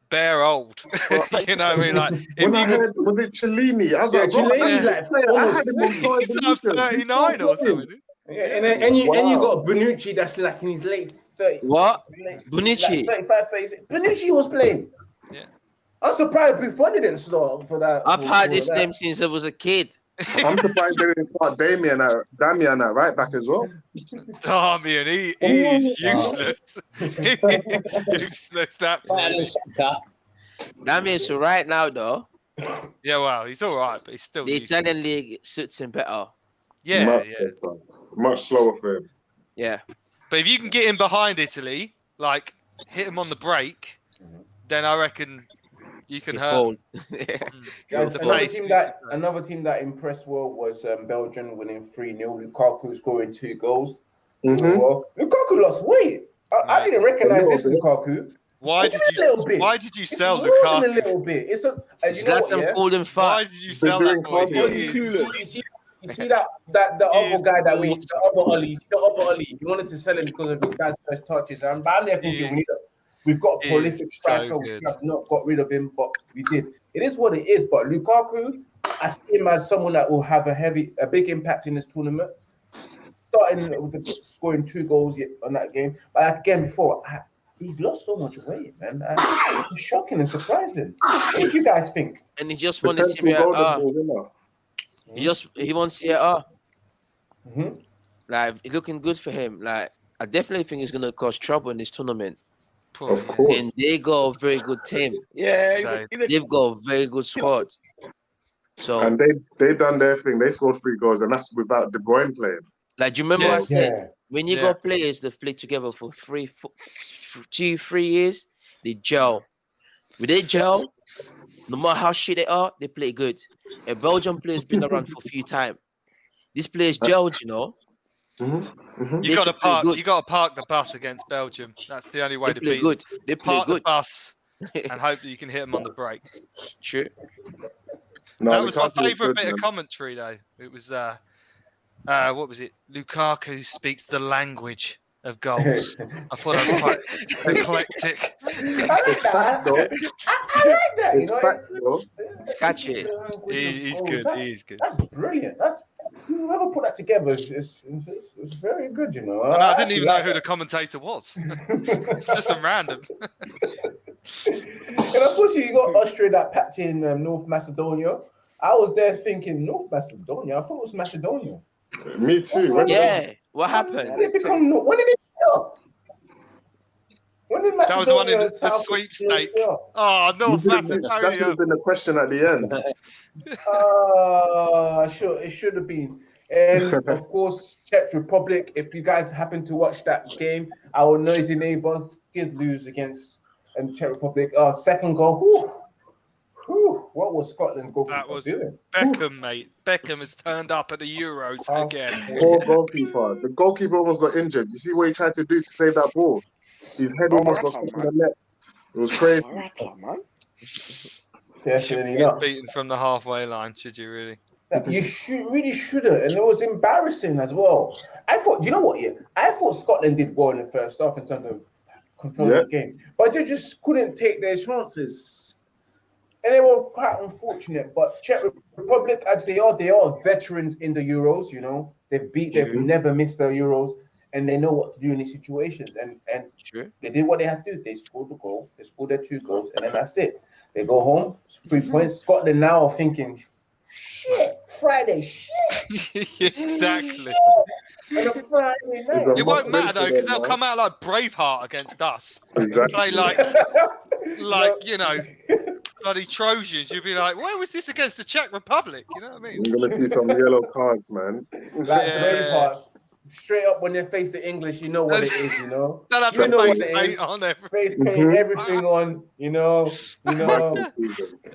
bare old. you know what I mean? Like if When I you could, heard, was it Chiellini? I was Yeah, like, bro, Chiellini's I like had him on almost like 39 or something. Yeah, and then and you and you got Bonucci that's like in his late 30s. What? late- Bonucci? Like 35, 36. Bonucci was playing. Yeah. I'm surprised Buffon didn't start for that. I've for- had for this that. name since I was a kid. I'm surprised they didn't start Damien at Damian at right back as well. Damian, he, he is Oh. useless. he is useless. That Right, player. That means right now though, Yeah, well, he's all right, but he's still. the useless. Italian league suits him better. Yeah, much, yeah. better, much slower for him. Yeah. But if you can get him behind Italy, like hit him on the break, then I reckon you can He hurt. fold. Guys, the another pace, team that another team that impressed well was um, Belgium winning 3 0. Lukaku scoring two goals. Mhm. Well, Lukaku lost weight. I, I didn't recognize this bit. Lukaku. Why It's did a little you? bit. Why did you It's sell more than a little bit. It's a. Uh, you know what, Zlatan yeah? called him Why did you sell that boy? cardio. He You is- see, you see, that that the other guy that we the other Ollie, the other Ollie, he wanted to sell him because of his dad's first touches. And I'm there thinking we need a, we've got a he is prolific so striker. we have not got rid of him, but we did. It is what it is. But Lukaku, I see him as someone that will have a heavy, a big impact in this tournament. Starting with the, scoring two goals yet on that game, but again before. I, He's lost so much weight, man. Uh, it's shocking and surprising. What did you guys think? And he just won the Potential Serie golden A. ball winner. He just he won Serie A. Mhm. Like it's looking good for him. Like I definitely think he's gonna cause trouble in this tournament. Of course. And they got a very good team. Yeah, he's Right. They've got a very good squad. So And they they done their thing. They scored three goals, and that's without De Bruyne playing. like do you remember I said Yeah. when you Yeah. got players that play together for three, four, two, three years, they gel. When they gel, no matter how shit they are, they play good. A Belgian player's been around for a few times. This players gelled, you know. Mm-hmm. Mm-hmm. You They got to park. good. You got to park the bus against Belgium. That's the only way They to play beat. good. They Them. play Park the bus and hope that you can hit them on the break. True. No, that was my favourite good, bit of commentary, though. It was, uh, uh, what was it? Lukaku speaks the language of goals. I thought I was quite eclectic. I like that. I, I like that. You It's know, facts, it's, though. it's catchy. the language of He, he's goals. good. That- He is good. That's brilliant. That's whoever put that together is it's, it's, it's very good. You know, And I didn't actually even know like who the commentator was. It's just some random. and of course, you got Austria that packed in um, North Macedonia. I was there thinking North Macedonia. I thought it was Macedonia. Me too. When Yeah. What happened? When happened? did they become When did they start? When did That was the one in Macedonia the- and the South sweepstake. Oh, You North didn't- that should Macedonia. have been the question at the end. Uh, sure, it should have been. And of course, Czech Republic. If you guys happen to watch that game, our noisy neighbors did lose against um, Czech Republic. Uh, second goal. Whew, whew, what was Scotland goalkeeper That was- doing? Beckham, mate. Beckham has turned up at the Euros Oh. again. Poor goalkeeper. The goalkeeper almost got injured. You see what he tried to do to save that ball? His head Oh, almost got Rafa, stuck in the net. It was crazy. Rafa, man. Definitely Get not. beaten from the halfway line, should you really? You should really shouldn't, and it was embarrassing as well. I thought, you know what? Yeah, I thought Scotland did well in the first half in terms of controlling Yeah. the game, but they just couldn't take their chances, and they were quite unfortunate. But Czech Republic, as they are, they are veterans in the Euros. You know, they've beat, they've never missed the Euros, and they know what to do in these situations. And and True. they did what they had to do. They scored the goal, they scored their two goals, and then that's it. They go home, three mm-hmm. points. Scotland now are thinking, shit, Friday, shit, exactly. On a Friday night. It won't matter though, because they'll come out like Braveheart against us. Exactly. Play like, like you know, bloody Trojans. You'll be like, where was this against the Czech Republic? You know what I mean? You're gonna see some yellow cards, man. like Yeah. Bravehearts. Straight up when they face the English, you know what it is, you know. Have You the know what face it paint is. on there. Face paint, Mhm. everything on, you know, you know.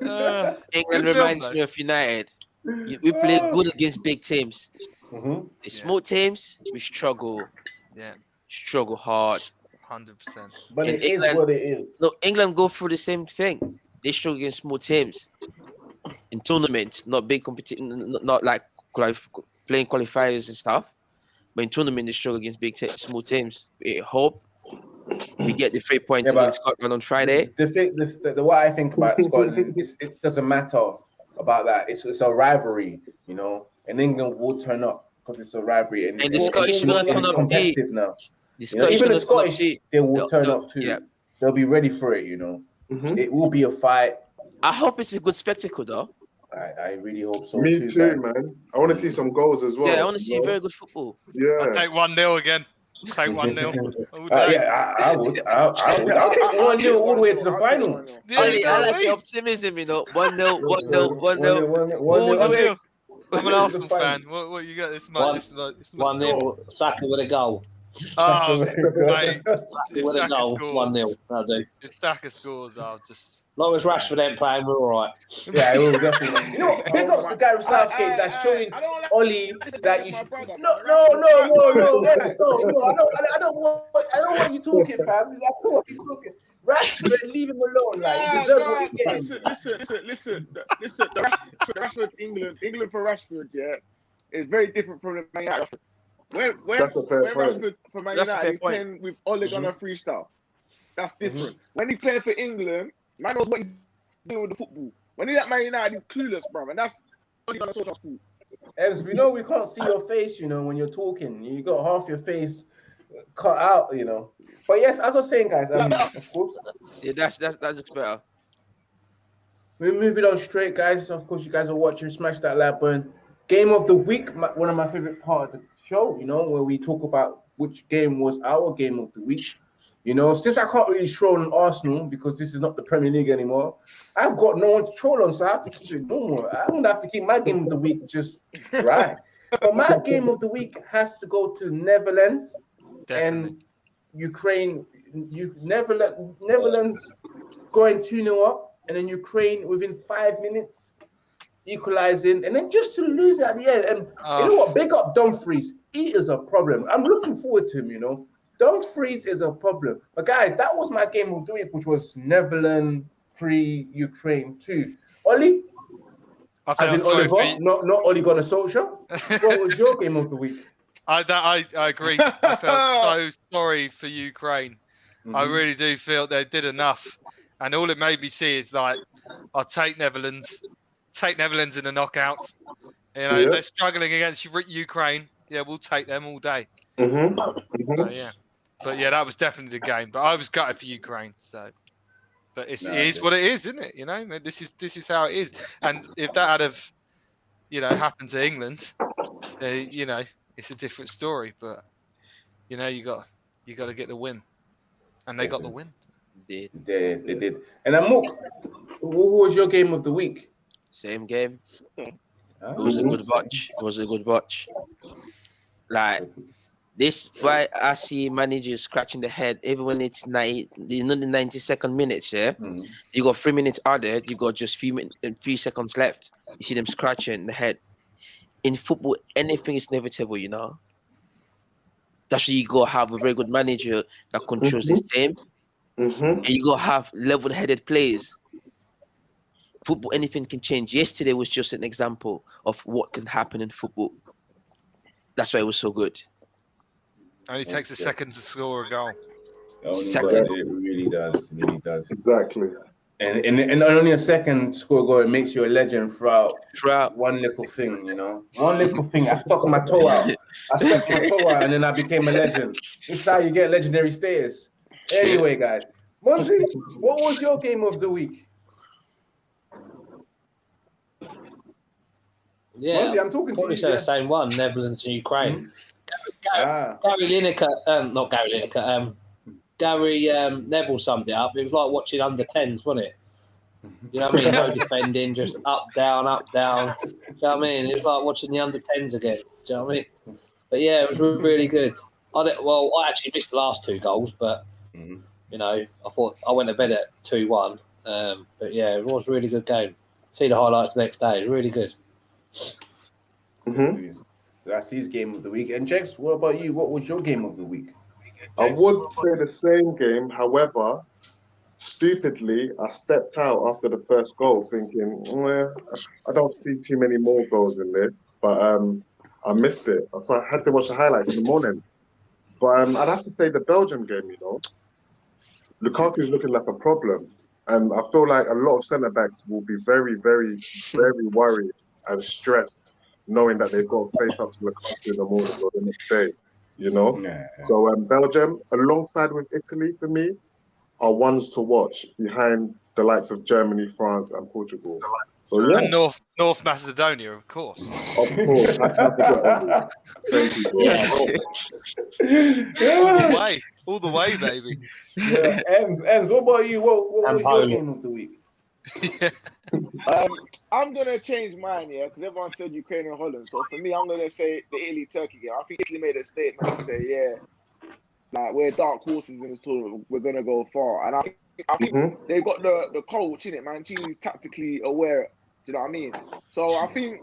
Uh, England reminds though. me of United. We play good against big teams. Mhm. The small teams, we struggle, yeah, struggle hard. hundred percent. But In it is England- what it is. No, England go through the same thing. They struggle against small teams in tournaments, not big competition, not, not like qualif- playing qualifiers and stuff. But in tournament, they struggle against big te- small teams. We hope we get the three points Yeah, against Scotland on Friday. The thing, the, the, the what I think about Scotland is it doesn't matter about that. It's it's a rivalry, you know. And England will turn up because it's a rivalry. And, And the it's- Scottish it's are gonna it's turn up competitive now. The You know, even the gonna turn up Scottish, to- they will they'll- turn they'll- up too. yeah. They'll be ready for it. You know, Mhm. it will be a fight. I hope it's a good spectacle, though. I, I really hope so Me too. too, man. I want to see some goals as well. yeah, I want to see know? very good football. Yeah. I'll take 1 0 again. Take 1 0 Uh, yeah, I, I would. I, I would. I'll take one nil all the way to the final. Yeah, Only, you know I I like the optimism, you know. 1 0, 1 0, 1 One nil, 0. one nil, All one the nil. One way. Nil. I'm an Arsenal fan. What, what you got? This is my, One- this is my, this is my One score. 0 Saka with a goal. Oh, mate, Saka If with a goal. scores- One 0 That'll do. if Saka scores, I'll just. As long as Rashford ain't playing, we're all right. Yeah, it will definitely. You know, what? big ups to Gareth Southgate that's showing Ollie that you. Should... No, no, no, no, no, no, no, no. I don't, I don't want, I don't want you talking, fam. I don't want you talking. Rashford, leave him alone. Like he deserves what he's getting. Listen, listen, listen, listen, listen. The Rashford, the Rashford England, England for Rashford, yeah, is very different from the Man United. Rashford. When when, That's a fair when point. Rashford for Man That's United fair he's playing with Ole Gunnar mm-hmm. freestyle, that's mm-hmm. different. When he's playing for England, man knows what he's doing with the football. When he's at Man United, he's clueless, bro, and that's Ole Gunnar Solskjaer's fault. Ems, we know we can't see your face, you know, when you're talking. You got half your face cut out, you know. But yes, as I was saying, guys, um, of course, Yeah, that's, that's, that looks better. we're moving on straight, guys. Of course, you guys are watching Smash That Like Button. Game of the week, my, one of my favorite part of the show, you know, where we talk about which game was our game of the week. You know, since I can't really troll on Arsenal because this is not the Premier League anymore, I've got no one to troll on, so I have to keep it normal. I'm gonna have to keep my game of the week just right. but my game of the week has to go to Netherlands Definitely. and Ukraine. You never Netherlands, Netherlands going 2 0 up, and then Ukraine within five minutes equalizing, and then just to lose at the end. And you Oh. know what? Ah. Big up Dumfries. He is a problem. I'm looking forward to him, you know. Dumfries is a problem. But guys, that was my game of the week, which was Netherlands 3, Ukraine 2. Ollie, I as in Oliver, you. not, not Ole Gunnar Solskjaer. What was your game of the week? I, that, I, I agree. I felt so sorry for Ukraine. I Mhm. really do feel they did enough. And all it made me see is like, I'll take Netherlands, take Netherlands in the knockouts. You know, Yeah. they're struggling against Ukraine. Yeah, we'll take them all day. Mm-hmm. So yeah, but yeah, that was definitely the game. But I was gutted for Ukraine. So, but it's, No, it is what it is, isn't it? You know, this is this is how it is. And if that had have, you know, happened to England, uh, you know, it's a different story. But you know, you got you got to get the win, and they got the win. Did. They, they did. And Amok, who who was your game of the week? Same game. It was a good watch. It was a good watch. Like this, why I see managers scratching the head even when it's 90, you know, the 90 second minutes. Yeah, Mhm. you got three minutes added. You got just few min- few seconds left. You see them scratching the head. In football, anything is inevitable. You know. That's why you gotta have a very good manager that controls this team, Mm-hmm. and you gotta have level-headed players. Football, anything can change. Yesterday was just an example of what can happen in football. That's why it was so good. Only takes a second to score a goal. Second. It really does. It really does. Exactly. And and, and only a second score goal, it makes you a legend throughout Throughout, one little thing, you know. One little thing. I stuck my toe out. I stuck my toe out and then I became a legend. It's how you get legendary status. Anyway, guys. Monzi, what was your game of the week? Yeah, Monzi, I'm talking to you. say yeah. the same one. Netherlands and Ukraine. Gary, Ah, Gary Lineker, um, not Gary Lineker, um, Gary um, Neville summed it up. It was like watching under 10s, wasn't it? You know what I mean? No defending, just up, down, up, down. Do you know what I mean? It was like watching the under 10s again. Do you know what I mean? But yeah, it was really good. I did, well, I actually missed the last two goals, but Mhm. you know, I thought I went to bed at two one. Um, but yeah, it was a really good game. See the highlights the next day. It was really good. Mm-hmm. That's his game of the week. And Jex, what about you? What was your game of the week? I would say the same game. However, stupidly, I stepped out after the first goal, thinking, well, I don't see too many more goals in this. But um, I missed it, so I had to watch the highlights in the morning. But um, I'd have to say the Belgium game. You know, Lukaku's looking like a problem, and I feel like a lot of centre backs will be very, very, very worried and stressed knowing that they've got to face up to the country in the morning or the next day. You know. Yeah. So um, Belgium, alongside with Italy, for me, are ones to watch behind the likes of Germany, France, and Portugal. So yeah, And North North Macedonia, of course. of course. I can't forget Italy. Thank you, bro. All the way, all the way, baby. yeah. Ems, Ems, what about you? What, what And was your Poland. game of the week? yeah. Um, I'm gonna change mine, yeah, because everyone said Ukraine and Holland. So for me, I'm gonna say the Italy Turkey game. I think Italy made a statement to say, yeah, like we're dark horses in this tournament. We're gonna go far, and I think, I think Mhm. they've got the the coach in it. man. Mancini's tactically aware. Do you know what I mean? So I think.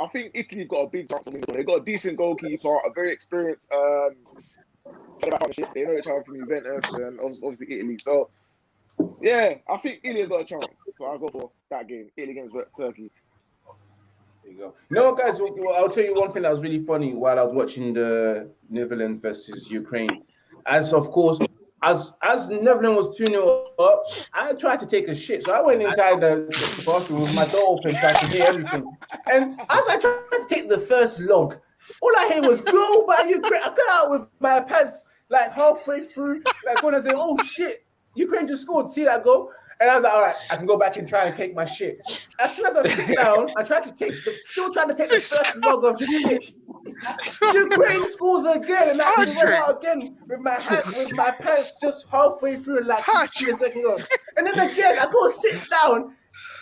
I think Italy got a big chance. They got a decent goalkeeper, a very experienced um, centre back partnership. They know each other from Juventus and obviously Italy. So yeah, I think Italy got a chance. So I'll go for that game. Italy against Turkey. There you. No, guys, I'll tell you one thing that was really funny while I was watching the Netherlands versus Ukraine. As of course, as as Netherlands was 2 0 up, I tried to take a shit. So I went inside the, the bathroom with my door open so I could hear everything. And as I tried to take the first log, all I hear was go by Ukraine. I got out with my pants like halfway through, like when I said, oh shit, Ukraine just scored. See that goal? And I was like, all right, I can go back and try and take my shit. As soon as I sit down, I try to take the, still trying to take the first log of the shit. Ukraine scores again, and I just went Patrick. out again with my hand, with my pants just halfway through, like just see a second go. And then again, I go sit down.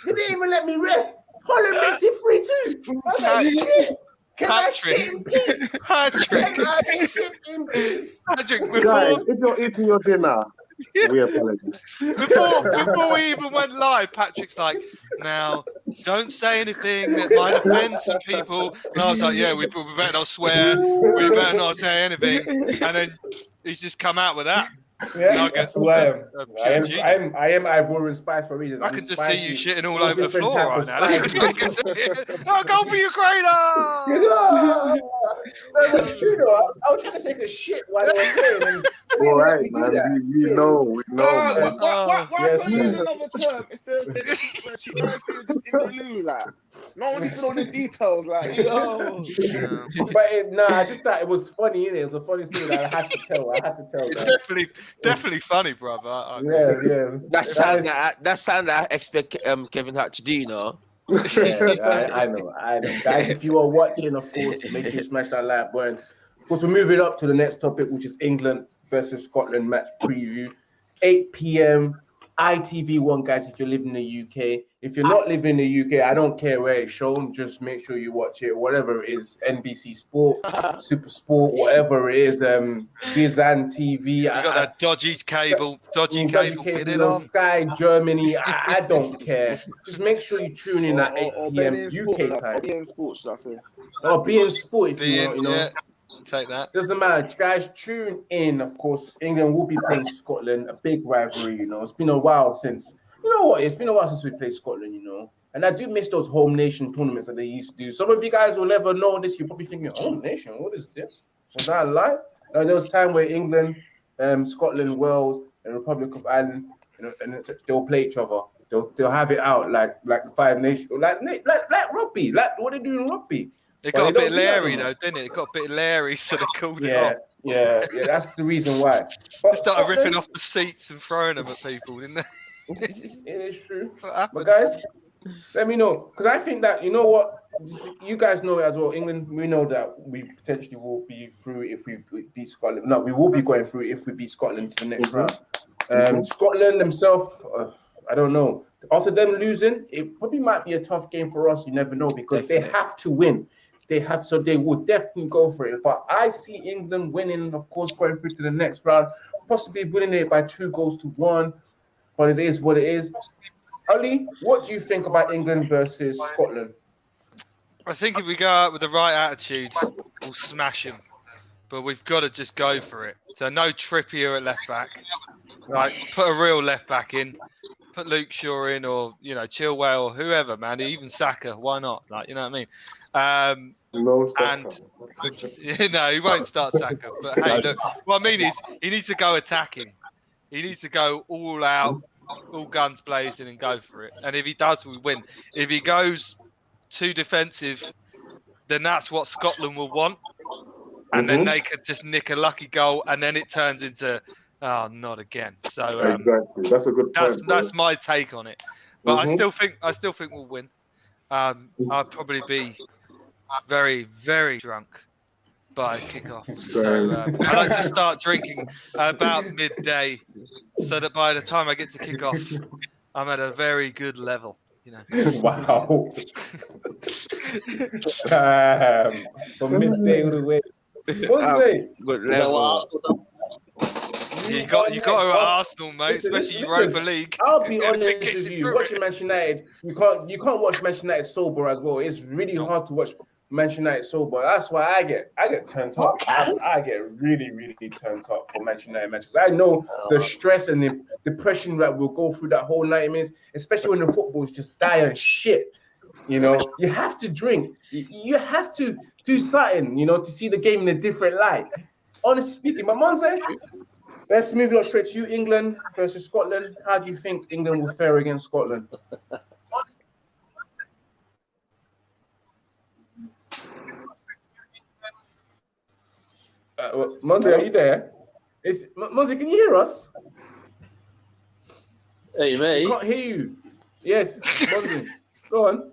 They didn't even let me rest. Holland makes it free too. I was like, shit. Can I Patrick. shit in peace? Patrick, Can I shit in peace? Patrick, Guys, before, if you're eating your dinner, Yeah. we apologize. before, before we even went live, Patrick's like, now, don't say anything that might offend some people. And I was like, yeah, we, we better not swear. We better not say anything. And then he's just come out with that. Yeah, No, I guess- that's who I am. Uh, I am. I am, I am Ivorian spice for a reason. I can just see you shitting all All over the floor right now. That's what I can see. Oh, go for Ukraine! ah! no, it's true though. I was, I was trying to take a shit while I was playing. And we All didn't let right, me do man. that. We, we know, we know. Why, man. why, why, why Yes, can't you man. use another term instead of saying she just in the loo, like no one needs to know the details, like yo. But it, nah, I just thought it was funny. Innit? It was a funny story that I had to tell. I had to tell. It's definitely, definitely funny, brother. I- I- Yeah, yeah. That sound is- that that sound that I expect um, Kevin Hart to do, you know. yeah, I, I know, I know. Guys, if you are watching, of course, make sure you smash that like button. Of course, we're moving up to the next topic, which is England versus Scotland match preview. 8 p.m. ITV1, guys, if you live in the UK. If you're not living in the UK, I don't care where it's shown. Just make sure you watch it, whatever it is, NBC Sport, Super Sport, whatever it is, um, Gizan TV. We got that dodgy cable, dodgy Dodgy cable cable fitted on on. Sky, Germany. I, I don't care. Just make sure you tune in at 8 or, or p.m. beIN Sport, UK time. Or being sports, should I say? Or be in sport if you Being, want, you know. yeah, take that. Doesn't matter, guys. Tune in. Of course, England will be playing Scotland, a big rivalry. You know, it's been a while since. You know what? It's been a while since we played Scotland. You know, and I do miss those home nation tournaments that they used to do. Some of you guys will never know this. You're probably thinking, "Home nation? What is this? Was that live?" No, there was a time where England, um, Scotland, Wales, and Republic of Ireland, you know, and they'll play each other. They'll, they'll have it out like like the five nations, like like like rugby, like what they do in rugby. It got a bit don't do that Larry no more. though, didn't it? It got a bit Larry, so they called it Yeah, off. yeah, yeah. That's the reason why. But They started ripping off the seats and throwing them at people, didn't they? It is true. That's what. But guys, let me know because I think that you know what you guys know as well. England, we know that we potentially will be through if we beat Scotland. No, we will be going through if we beat Scotland to the next round. Um, Scotland themselves, uh, I don't know. After them losing, it probably might be a tough game for us. You never know because they have to win. They have so they will definitely go for it. But I see England winning, of course, going through to the next round, possibly winning it by two goals to one. But it is what it is. Ali, what do you think about England versus Scotland? I think if we go out with the right attitude, we'll smash them. But we've got to just go for it. So no Trippier at left back. Like put a real left back in. Put Luke Shaw in, or you know Chilwell, or whoever, man. Even Saka, why not? Like you know what I mean? Um, No Saka. and- no, he won't start Saka. But hey, look, what I mean is he needs to go attacking. He needs to go all out, all guns blazing, and go for it. And if he does, we win. If he goes too defensive then that's what Scotland will want, and then Mhm. they could just nick a lucky goal, and then it turns into oh, not again. So um, Exactly. That's a good that's bro. that's my take on it. But I Mhm. still think I still think we'll win. Um, I'll probably be very very drunk by kickoff. So Same. uh, I like to start drinking about midday, so that by the time I get to kick off, I'm at a very good level. You know. wow. Damn. From midday all the way. What's it? Good You know what level. You got you got to Next, at Arsenal, mate, listen, especially listen, Europa League. I'll be If honest with you you. Watching it. Manchester United, you can't you can't watch Manchester United sober as well. It's really hard to watch Manchester United sober. That's why I get I get turned up. I, I get really really turned up for Manchester United matches. I know the oh. stress and the depression that we'll go through that whole ninety minutes, especially when the football's just dying shit. You know, you have to drink. You, have to do something. You know, to see the game in a different light. Honestly speaking, my mom said. Let's move it on straight to you. England versus Scotland. How do you think England will fare against Scotland? Uh, well, Monty, are you there? Is M- Monty, can you hear us? Hey, I me. can't hear you. Yes, Monty, go on.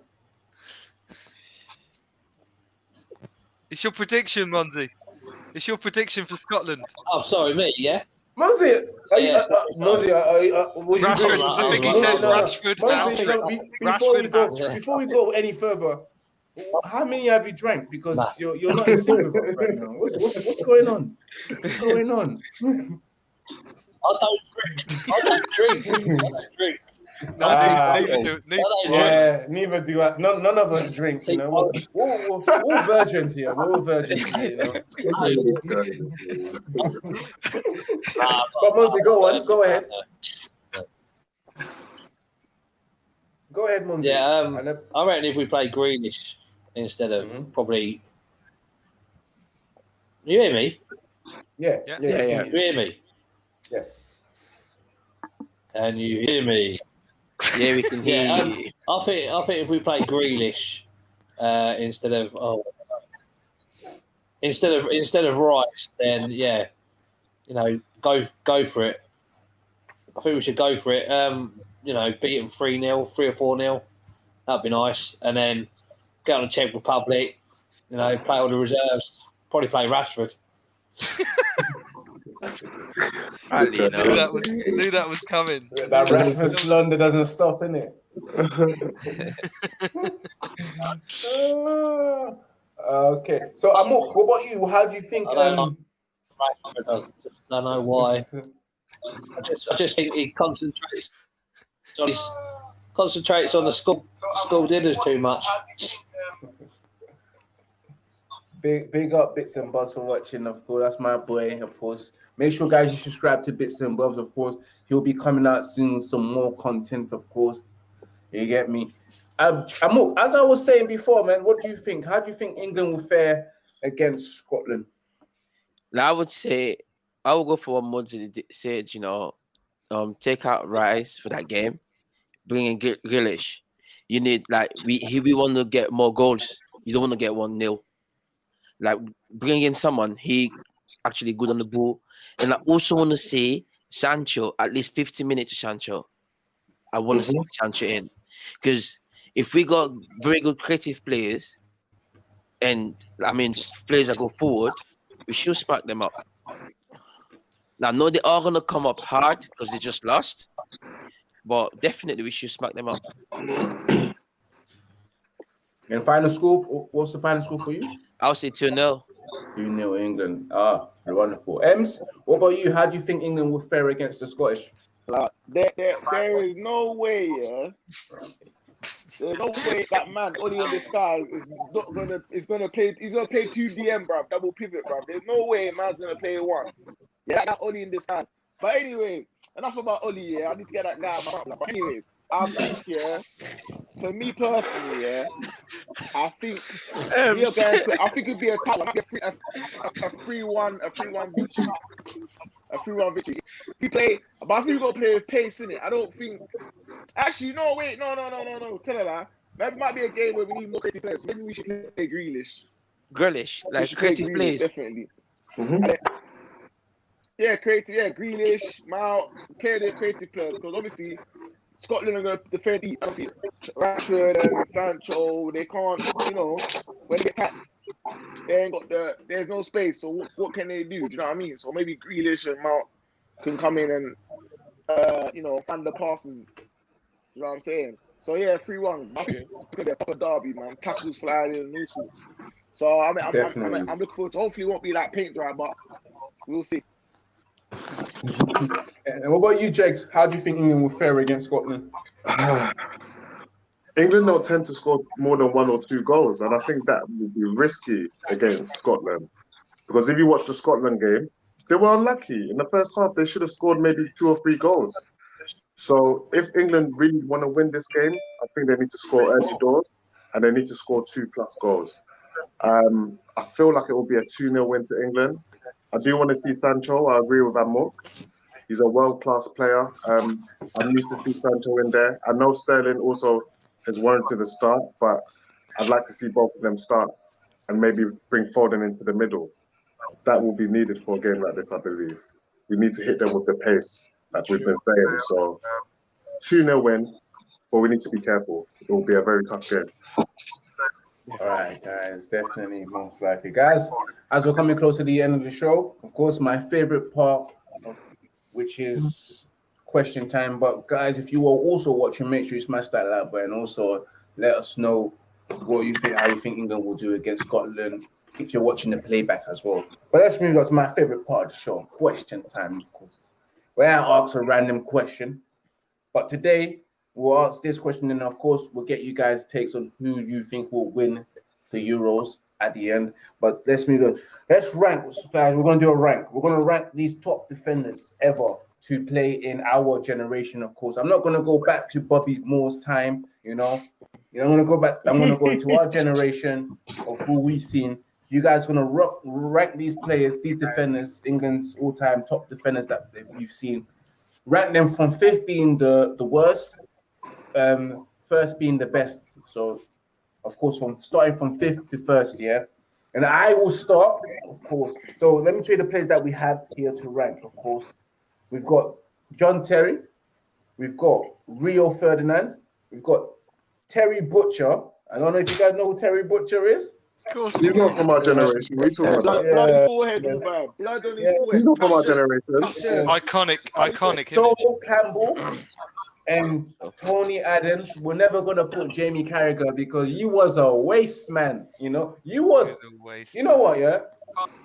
It's your prediction, Monzi. It's your prediction for Scotland. Oh, sorry, me. Yeah. Monty, are you, Yes. uh, uh, Monty, was you Rashford, going I think he No, said no, no. Rashford, Monty, no, be- before Rashford, we go, Rashford. before we go any further, how many have you drank? Because Nah. you're you're not in sync with us right now. What's, what's, what's going on? What's going on? I don't drink. I don't drink. I don't drink. No, Ah, neither, neither do neither, I Yeah, neither do I. None, none of us drinks, you know. We're, we're, we're, we're all virgins here. We're all virgins here, you know. Nah, But Monty, go on, go ahead. Go ahead, Monty. Yeah, um, And then- I reckon if we play Grealish instead of Mhm. probably. You hear me? yeah, Yeah. yeah, Yeah, yeah. You hear me? Yeah. And you hear me? Yeah, we can hear Yeah, you. I think I think if we play Grealish uh, instead of oh instead of instead of Rice, then yeah, you know, go go for it. I think we should go for it. Um, you know, beat them three 0 three or four 0 That'd be nice. And then get on the Czech Republic. You know, play all the reserves. Probably play Rashford. I you knew that was knew that was coming. That Rashford slander doesn't stop, innit? Uh, okay. So, Amok, what about you? How do you think? I don't Um, Rashford, I don't know why. I just, I just think he concentrates on his, concentrates on the school school dinners too much. Big, big up Bits and Bobs for watching, of course. That's my boy, of course. Make sure, guys, you subscribe to Bits and Bobs, of course. He'll be coming out soon with some more content, of course. You get me? Um, Amok, as I was saying before, man, what do you think? How do you think England will fare against Scotland? Now, I would say I would go for what Mudzi di- said. You know, um, take out Rice for that game, bring in Grealish. You need like we he, we want to get more goals. You don't want to get one nil. Like bring in someone he actually good on the ball, and I also want to see Sancho at least fifty minutes. to Sancho, I want to see mm-hmm. Sancho in because if we got very good creative players, and I mean players that go forward, we should smack them up. Now, I know they are gonna come up hard because they just lost, but definitely we should smack them up. And final score, what's the final score for you? I'll say 2 0. 2 0 England. Ah, wonderful. Ems, what about you? How do you think England will fare against the Scottish? Like, there, there, there is no way, yeah. There's no way that man only on the sky is not gonna is gonna play. He's gonna play two DM, bro. Double pivot, bro. There's no way man's gonna play one. Yeah, that Oli in the sky. But anyway, enough about Oli. Yeah, I need to get that guy. out of my. But anyway, I think yeah. For me personally, yeah, I think we are going to. I think it'd be a tight one. A three, a, a, a three one, a three one victory, a three one victory. We play, but I think we got to play with pace in it. I don't think. Actually, no, wait, no, no, no, no, no. Tell her that. That might be a game where we need more creative players. Maybe we should play Grealish. Grealish, like creative Grealish, plays. Definitely. Mhm. Yeah, creative. Yeah, Grealish, Mount, play the creative players because obviously Scotland are going to defend. it. Obviously, Rashford and Sancho, they can't. You know, when they attack, they ain't got the. There's no space. So what, what can they do? Do you know what I mean? So maybe Grealish and Mount can come in and uh, you know find the passes. You know what I'm saying? So yeah, three one. It could be a proper derby, man. Tackles flying in and all. So I mean, I'm, I'm, I'm, I'm looking forward to. Hopefully, it won't be like paint dry, but we'll see. And what about you, Jakes? How do you think England will fare against Scotland? England don't tend to score more than one or two goals, and I think that would be risky against Scotland. Because if you watch the Scotland game, they were unlucky. In the first half, they should have scored maybe two or three goals. So if England really want to win this game, I think they need to score early doors and they need to score two plus goals. Um, I feel like it will be a 2 0 win to England. I do want to see Sancho. I agree with Amok. He's a world class player. Um, I need to see Sancho in there. I know Sterling also has warranted a start, but I'd like to see both of them start and maybe bring Foden into the middle. That will be needed for a game like this, I believe. We need to hit them with the pace, like we've been saying. So, 2 0 win, but we need to be careful. It will be a very tough game. All right, guys, definitely most likely. Guys, as we're coming close to the end of the show, of course, my favorite part, which is question time. But guys, if you are also watching, make sure you smash that like button. Also, let us know what you think, how you think England will do against Scotland. If you're watching the playback as well. But let's move on to my favorite part of the show, question time, of course, where I ask a random question. But today we'll ask this question, and of course, we'll get you guys' takes on who you think will win the Euros at the end. But let's move on. Let's rank, guys. We're gonna do a rank. We're gonna rank these top defenders ever to play in our generation. Of course, I'm not gonna go back to Bobby Moore's time. You know, I'm gonna go back. I'm gonna go into our generation of who we've seen. You guys gonna rock, rank these players, these defenders, England's all-time top defenders that we've seen. Rank them from fifth being the the worst, um, first being the best. So, of course, from starting from fifth to first, yeah. And I will start, of course. So let me show you the players that we have here to rank. Of course, we've got John Terry, we've got Rio Ferdinand, we've got Terry Butcher. I don't know if you guys know who Terry Butcher is. Of course, He's not from our generation. We talking about. Blood, Yeah, blood his forehead, yes. man. Blood on his Yeah. He's not from our That's it. generation. iconic, iconic So. Campbell Um, and Tony Adams were never gonna put Jamie Carragher because you was a waste man. You know, you was. You know what? Yeah,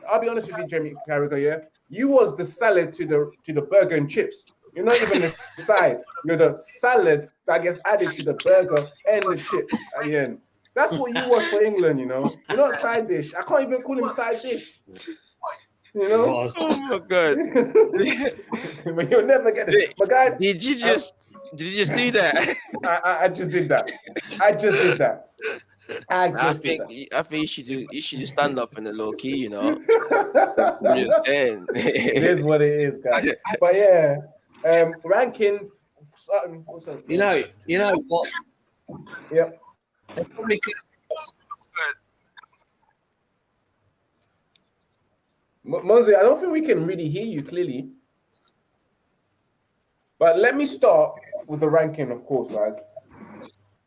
I'll be honest with you, Jamie Carragher. Yeah, you was the salad to the to the burger and chips. You're not even the side. You're the salad that gets added to the burger and the chips at the end. That's what you was for England. You know, you're not side dish. I can't even call him side dish. You know, Oh my god! but you'll never get it. But guys, Did you um, just did you just do that? I, I, I just did that. I just did that. I I just think did I think you should do you should just stand up in the low key, you know. I'm just saying. it is what it is, guys. But yeah, um, ranking. starting- You know, you know what? Yep. They probably Monzi, I don't think we can really hear you clearly. But let me start with the ranking, of course, guys.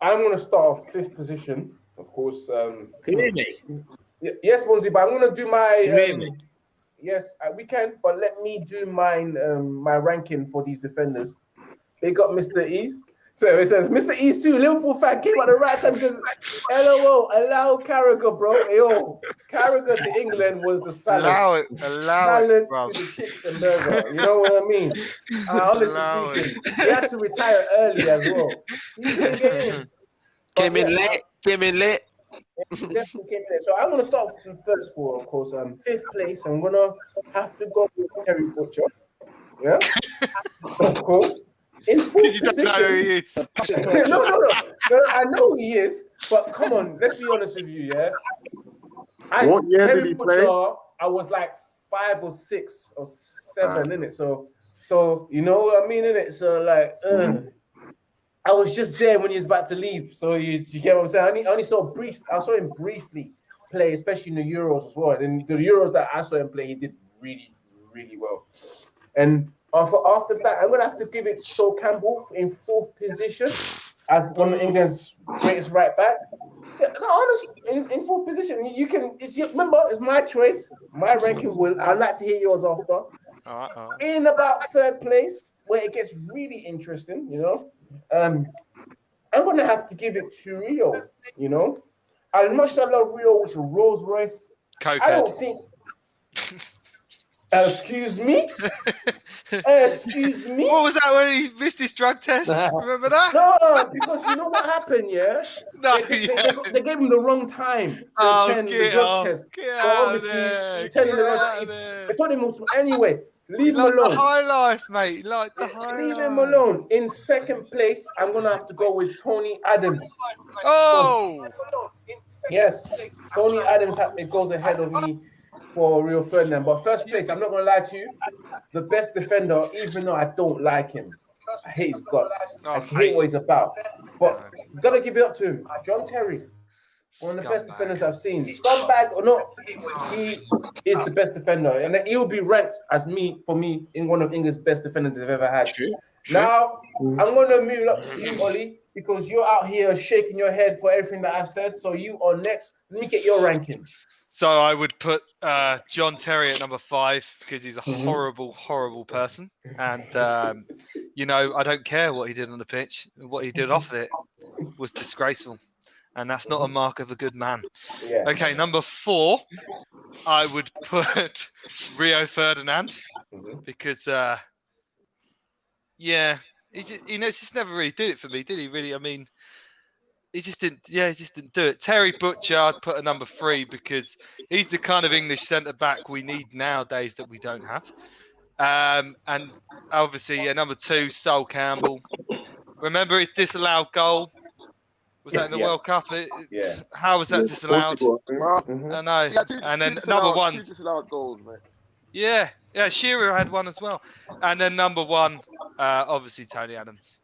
I'm going to start off fifth position, of course. Um, Can you hear me? yes, Monzi, but I'm going to do my. Can you hear um, me? Yes, uh, we can, but let me do mine, um, my ranking for these defenders. They got Mr. East. So it says, Mr. East too, Liverpool fan came at the right time. Says, LOL, allow Carragher, bro. Yo, Carragher to England was the salad. Allow it, allow salad it, bro. to the chips and burger. You know what I mean? Uh, honestly Allow it. speaking, he had to retire early as well. He didn't get in. came in yeah. late, came in late. definitely came in. So I'm gonna start from the first score, of course. Um, fifth place. I'm gonna have to go with Terry Butcher. Yeah, of course. In fourth Because know who position. he is. no, no, no, no. I know who he is, but come on, let's be honest with you, yeah. I, What year did he play? I was like five or six or seven in it. So, so you know what I mean in it. So like, uh, I was just there when he was about to leave. So you, you get what I'm saying? I only, I only saw brief. I saw him briefly play, especially in the Euros as well. And the Euros that I saw him play, he did really, really well. And after, after that, I'm gonna have to give it Sol Campbell in fourth position as one of England's greatest right back. Yeah, no, honest, in, in fourth position, you can. It's your, remember, it's my choice, my ranking. Will I'd like to hear yours after. All right. In about third place, where it gets really interesting, you know. Um, I'm gonna have to give it to Rio. You know, as much as I love Rio, which is Rolls Royce, I don't think. Uh, excuse me. Excuse me. What was that when he missed his drug test? Remember that? No, because you know what happened, yeah? No, They, they- yeah. they- they gave him the wrong time to Oh, attend the drug off, test. get out obviously, there, telling get the wrong time. there. They told him also, anyway, leave him Like the alone. high life, mate. Like the high Leave life. him alone. In second place, I'm gonna have to go with Tony Adams. Oh, Yes, Tony Adams goes ahead of me for Rio Ferdinand. But first place, I'm not gonna lie to you, the best defender, even though I don't like him. I hate his guts. I Oh, hate what he's about. But gotta give it up to him. John Terry, one of the best defenders I've seen. Scumbag or not, he is the best defender, and he'll be ranked as me for me in one of England's best defenders I've ever had. True. Now I'm gonna move up to you, Ollie, because you're out here shaking your head for everything that I've said. So you are next. Let me get your ranking. So I would put uh, John Terry at number five because he's a Mhm. horrible, horrible person, and um, you know I don't care what he did on the pitch. What he did off it was disgraceful, and that's not a mark of a good man. Yeah. Okay, number four, I would put Rio Ferdinand Mhm. because, uh, yeah, he just, you know, just never really did it for me, did he? Really, I mean, he just didn't. Yeah, he just didn't do it. Terry Butcher, I'd put a number three because he's the kind of English centre back we need nowadays that we don't have. Um, and obviously, uh, number two, Sol Campbell. Remember his disallowed goal? Was that in the Yeah. World Cup? It- it- Yeah. How was that disallowed? Portugal, I Nah, think. I know. he had two- And then disallowed- number one, two disallowed goals, mate. yeah, yeah, Shearer had one as well. And then number one, uh, obviously Tony Adams,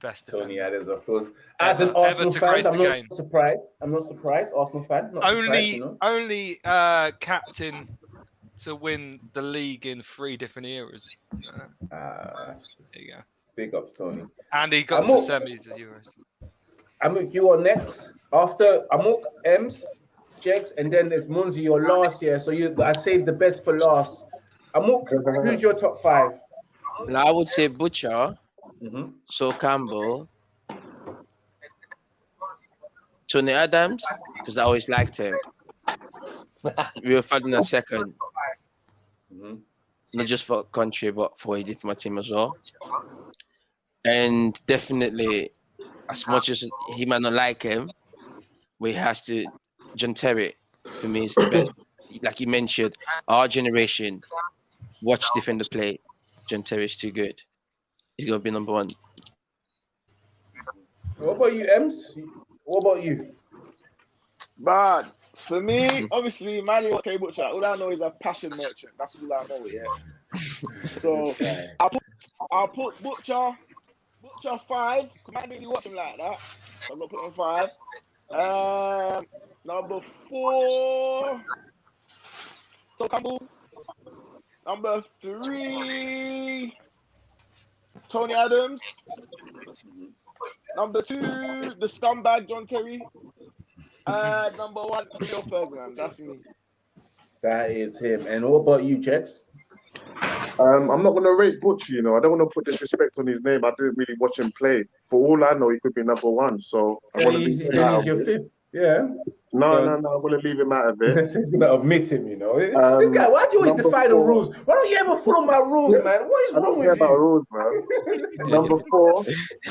best Tony defender. Adams, of course. As an Ever- Arsenal ever fan, I'm not game. surprised. I'm not surprised. Arsenal fan. Not surprised, Only, you know? only uh, captain to win the league in three different eras. Uh, there you go. big up, Tony. And he got I'm to all- semis of Euros. Amuk, you are next. After Amok, Ems, Jex, and then there's Munzi, your last year. So you, I saved the best for last. Amuk, who's your top five? Now I would say Butcher, Mhm. Sol Campbell, Tony Adams, because I always liked him. we were fighting a second, Mhm. not just for country, but for what he did for my team as well. And definitely, as much as he might not like him, we has to. John Terry, for me, is the best. Like you mentioned, our generation watch defender play. John Terry is too good. He's gonna be number one. What about you, Ems? What about you? Bad. For me, obviously, Manny was Terry Butcher. All I know is a passion merchant. That's all I know, yeah. So I'll put, I'll put Butcher, Butcher five. 'cause I didn't really watch him like that. So I'm gonna put him five. Um, number four, Sol Campbell. Number three, Tony Adams. Number two, the scumbag John Terry. Uh, number one, Rio Ferdinand. That's me. That is him. And what about you, Jex? Um, I'm not going to rate Butch, you know. I don't want to put disrespect on his name. I didn't really watch him play. For all I know, he could be number one. So I Yeah, want to he's, leave he's your fifth. Yeah. No, Yeah. no, no. I'm gonna leave him out of it. He's gonna admit him, you know. this Um, guy, why do you always number defy the rules? Why don't you ever follow my rules, man? What is I wrong don't care with about you? rules, man. Number four,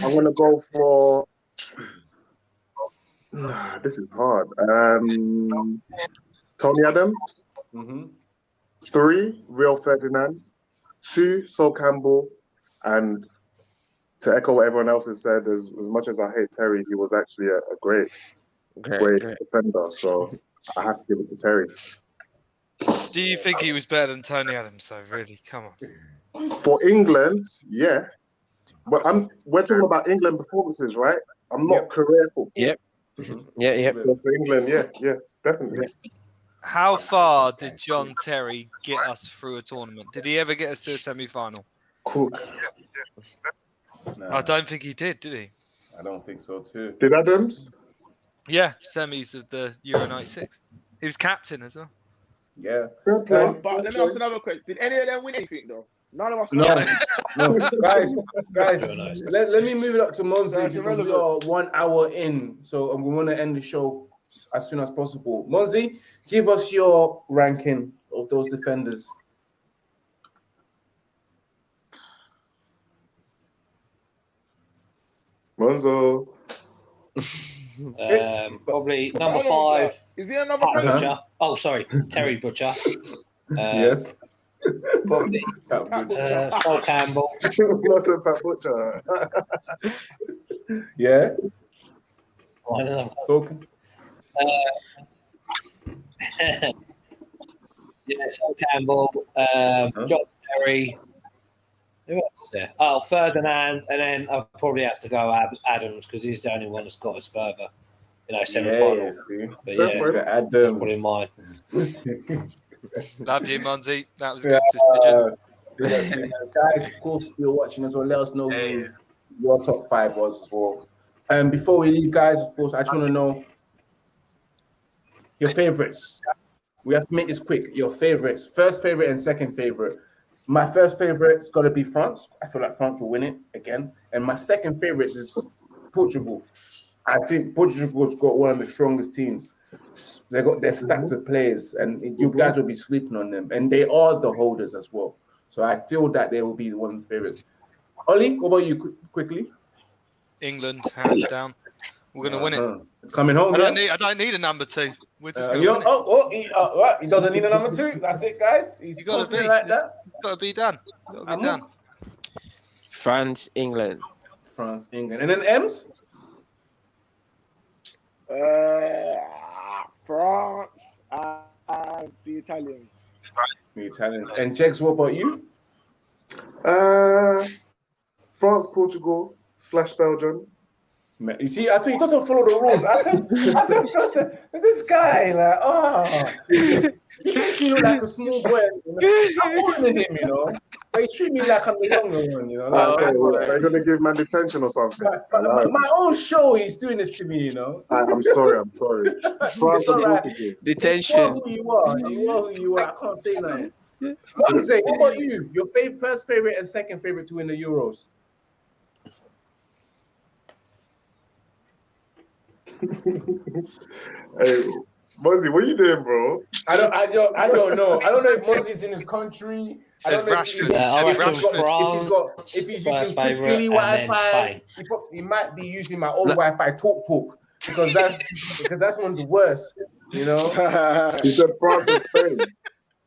I'm going to go for. This is hard. Um, Tony Adams. Mhm. Three, Rio Ferdinand. Two, Sol Campbell. And to echo what everyone else has said, as, as much as I hate Terry, he was actually a, a great, Great, great great. defender. So I have to give it to Terry. Do you think he was better than Tony Adams, though? Really? Come on. For England, yeah. but I'm we're talking about England performances, right? I'm not Yep. career football. Yep. Mm-hmm. Yeah, yeah. So for England, yeah, yeah, definitely. How far did John Terry get us through a tournament? Did he ever get us to a semi-final? Cool. Nah, I don't think he did, did he? I don't think so too. Did Adams? Yeah, semis of the Euro '96. He was captain as well. Yeah. But, but let me ask another question. Did any of them win anything though? None of us. No. won. No, guys, guys, nice. let, let me move it up to Monzi That's because we are irrelevant. one hour in, so we want to end the show as soon as possible. Monzi, give us your ranking of those defenders. Monzo. Um, probably number five, Is he another Pat player? Butcher. Oh, sorry, Terry Butcher. Uh, yes. Probably uh, Sol Campbell. That's a Pat Butcher. yeah. I don't know. So yeah, Sol Campbell, um, Uh-huh. John Terry. Who else is there? Oh, Ferdinand, and then I'll probably have to go Ad- Adams because he's the only one that's got us further. You know, semi yeah, final. see, But yeah, Fair the that's probably Adams. mine. Love you, Monzi. That was a Yeah, good decision. uh, guys, of course, you're watching as well. Let us know who your top five was as well. And before we leave, guys, of course, I just want to know your favorites. We have to make this quick. Your favorites, first favorite and second favorite. My first favorite's got to be France. I feel like France will win it again. And my second favorite is Portugal. I think Portugal's got one of the strongest teams. They got they're stacked mhm. with players, and you mhm. guys will be sleeping on them. And they are the holders as well. So I feel that they will be one of the favorites. Ollie, what about you qu- quickly? England, hands down. We're gonna win it. It's coming home. I don't yeah? need. I don't need a number two. We're just Uh, gonna you don't- oh, oh, he, uh, what? he doesn't need a number two. That's it, guys. He's You gotta be. like that. It's got to be done. Got to I'm be done. France, England. France, England, and then M's. Uh, France and the Italians. The Italians and Jex. What about you? Uh, France, Portugal slash Belgium. Man, You see, I told you don't follow the rules. I said, I said, I said this guy, like, oh, he makes me look like a small boy. You know? I'm older than him, you know. But he treat me like I'm the younger one, you know. Like, oh, so, like, are you gonna give man detention or something? but- but my, my own show, he's doing this to me, you know. I, I'm sorry, I'm sorry. It's all right. Portugal. You are Detention. who you are. You are who you are. I can't say nothing. Monzi, what about you? Your fav- first favorite and second favorite to win the Euros? Hey, Muzzy, what you doing, bro? I don't, I don't, I don't know. I don't know if Monzi's in his country. I Says don't know if, Rashford. if, Uh, I if, reckon he's got, if he's got, France, if he's using Chris favourite, Kelly and then Wi-Fi, he, prob- he might be using my old Wi-Fi Talk Talk because that's because that's one of the worst. You know, He said France and Spain.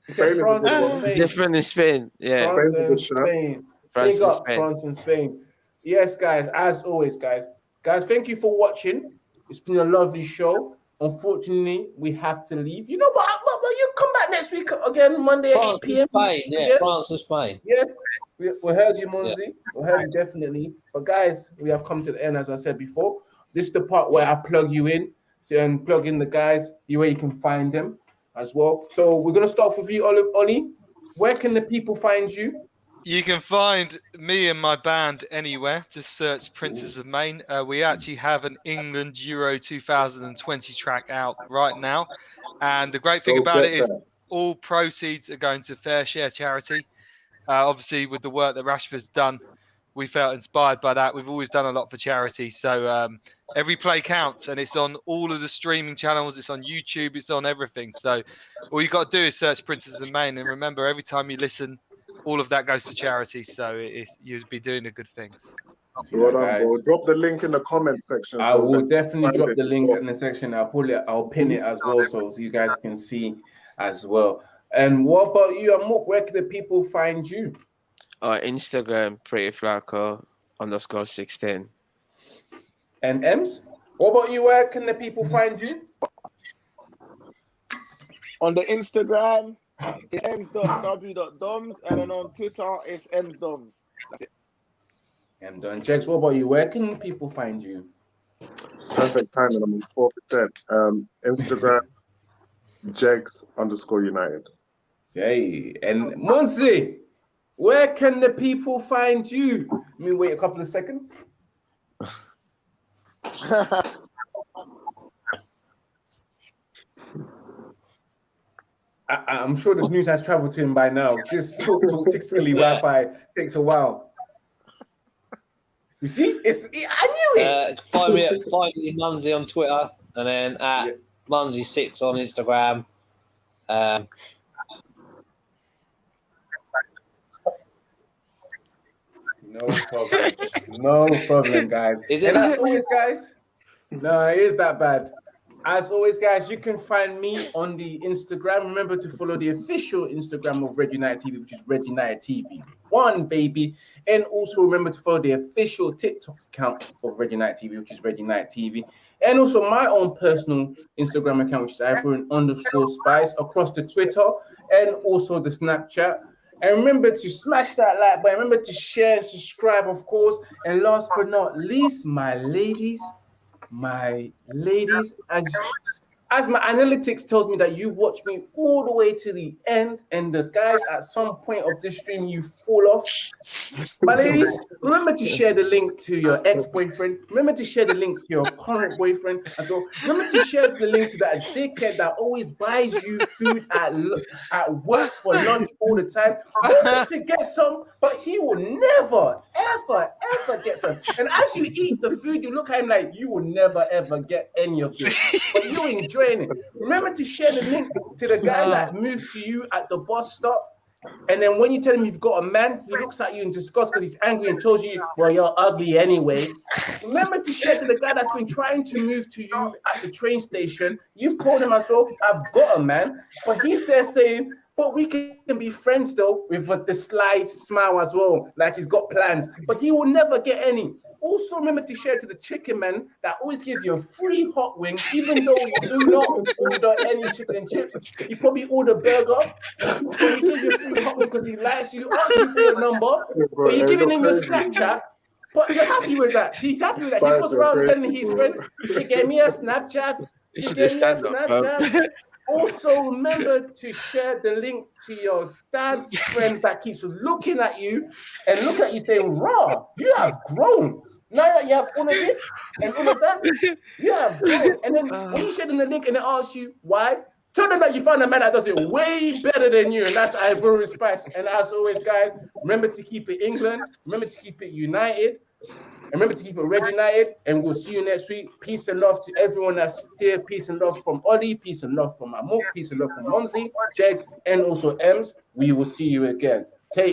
Spain France and. Spain. Different in Spain. Yeah. France Spain's and. Spain. France Big and up Spain. France and Spain. Yes, guys, as always, guys. Guys, thank you for watching. It's been a lovely show. Unfortunately, we have to leave. You know what? But, but you come back next week again, Monday at 8 France p.m. Spain, yeah, Yeah. France and Spain. Yes, we, we heard you, Monzi. We heard you definitely. But guys, we have come to the end, as I said before. This is the part where I plug you in and plug in the guys, way you can find them as well. So we're gonna start off with you. Oli. Where can the people find you? You can find me and my band anywhere. Just search Princes of Maine. Uh, we actually have an England Euro 2020 track out right now, and the great thing Go about it is that. all proceeds are going to FareShare Charity. Uh, obviously, with the work that Rashford's done, we felt inspired by that. We've always done a lot for charity, so um, every play counts, and it's on all of the streaming channels. It's on YouTube. It's on everything. So all you've got to do is search Princes of Maine, and remember, every time you listen, all of that goes to charity. So it's you'd be doing the good things. Well done, guys. bro. Drop the link in the comment section. I so will definitely drop the link well. in the section. I'll put it. I'll pin it as well, so you guys can see as well. And what about you, Amok? Where can the people find you? Or Instagram, Pretty Flaco underscore 610. And Ems, what about you? Where can the people find you? On the Instagram, it's mw.doms, and then on Twitter, it's mdoms. That's it. And Don Jex, what about you? Where can people find you? Perfect timing. I'm on four percent. Um, Instagram, Jegs underscore United. Hey, and Monzi, where can the people find you? Let me wait a couple of seconds. I, I'm sure the news has traveled to him by now. This talk talk tickly Wi-Fi takes a while. You see, it's I knew it. Uh, find me at find me Munzy on Twitter and then at Yeah. Munzy6 on Instagram. Um, No problem. no problem, guys. Is it and that- always, guys, no, it is that bad. As always, guys, you can find me on the Instagram. Remember to follow the official Instagram of Red United TV, which is Red United TV One, baby. And also remember to follow the official TikTok account of Red United TV, which is Red United TV. And also my own personal Instagram account, which is Ivory underscore Spice, across the Twitter and also the Snapchat. And remember to smash that like button. Remember to share subscribe, of course. And last but not least, my ladies, my ladies, as as my analytics tells me that you watch me all the way to the end, and the guys at some point of this stream you fall off. My ladies, remember to share the link to your ex-boyfriend. Remember to share the links to your current boyfriend as well. Remember to share the link to that dickhead that always buys you food at at work for lunch all the time. Remember to get some, but he will never, ever, ever get some. And as you eat the food, you look at him like you will never, ever get any of this. But you enjoying it. Remember to share the link to the guy that ah. moved to you at the bus stop. And then when you tell him you've got a man, he looks at you in disgust because he's angry and tells you, Well, you're ugly anyway. Remember to share to the guy that's been trying to move to you at the train station. You've called him, so oh, I've got a man, but he's there saying, But we can be friends though, with a- the sly smile as well, like he's got plans, but he will never get any. Also, remember to share to the chicken man that always gives you a free hot wing, even though you do not order any chicken and chips. You probably order burger, but he gives you a free hot wing because he likes you, asks you for your number, but you're giving him your Snapchat. But you're happy with that. He's happy with that. He goes around telling his friends, she gave me a Snapchat. She gave me a stand up, bro. Snapchat. Also, remember to share the link to your dad's friend that keeps looking at you and look at you saying, Raw, you have grown. Now that you have all of this and all of that, you have grown. And then uh. when you share them the link and they ask you why, tell them that you found a man that does it way better than you, and that's Ivory Spice. And as always, guys, remember to keep it England, remember to keep it united. Remember to keep it Red United, and we'll see you next week. Peace and love to everyone that's here. Peace and love from Ollie. Peace and love from Amok. Peace and love from Monzi, Jeg, and also Ems. We will see you again.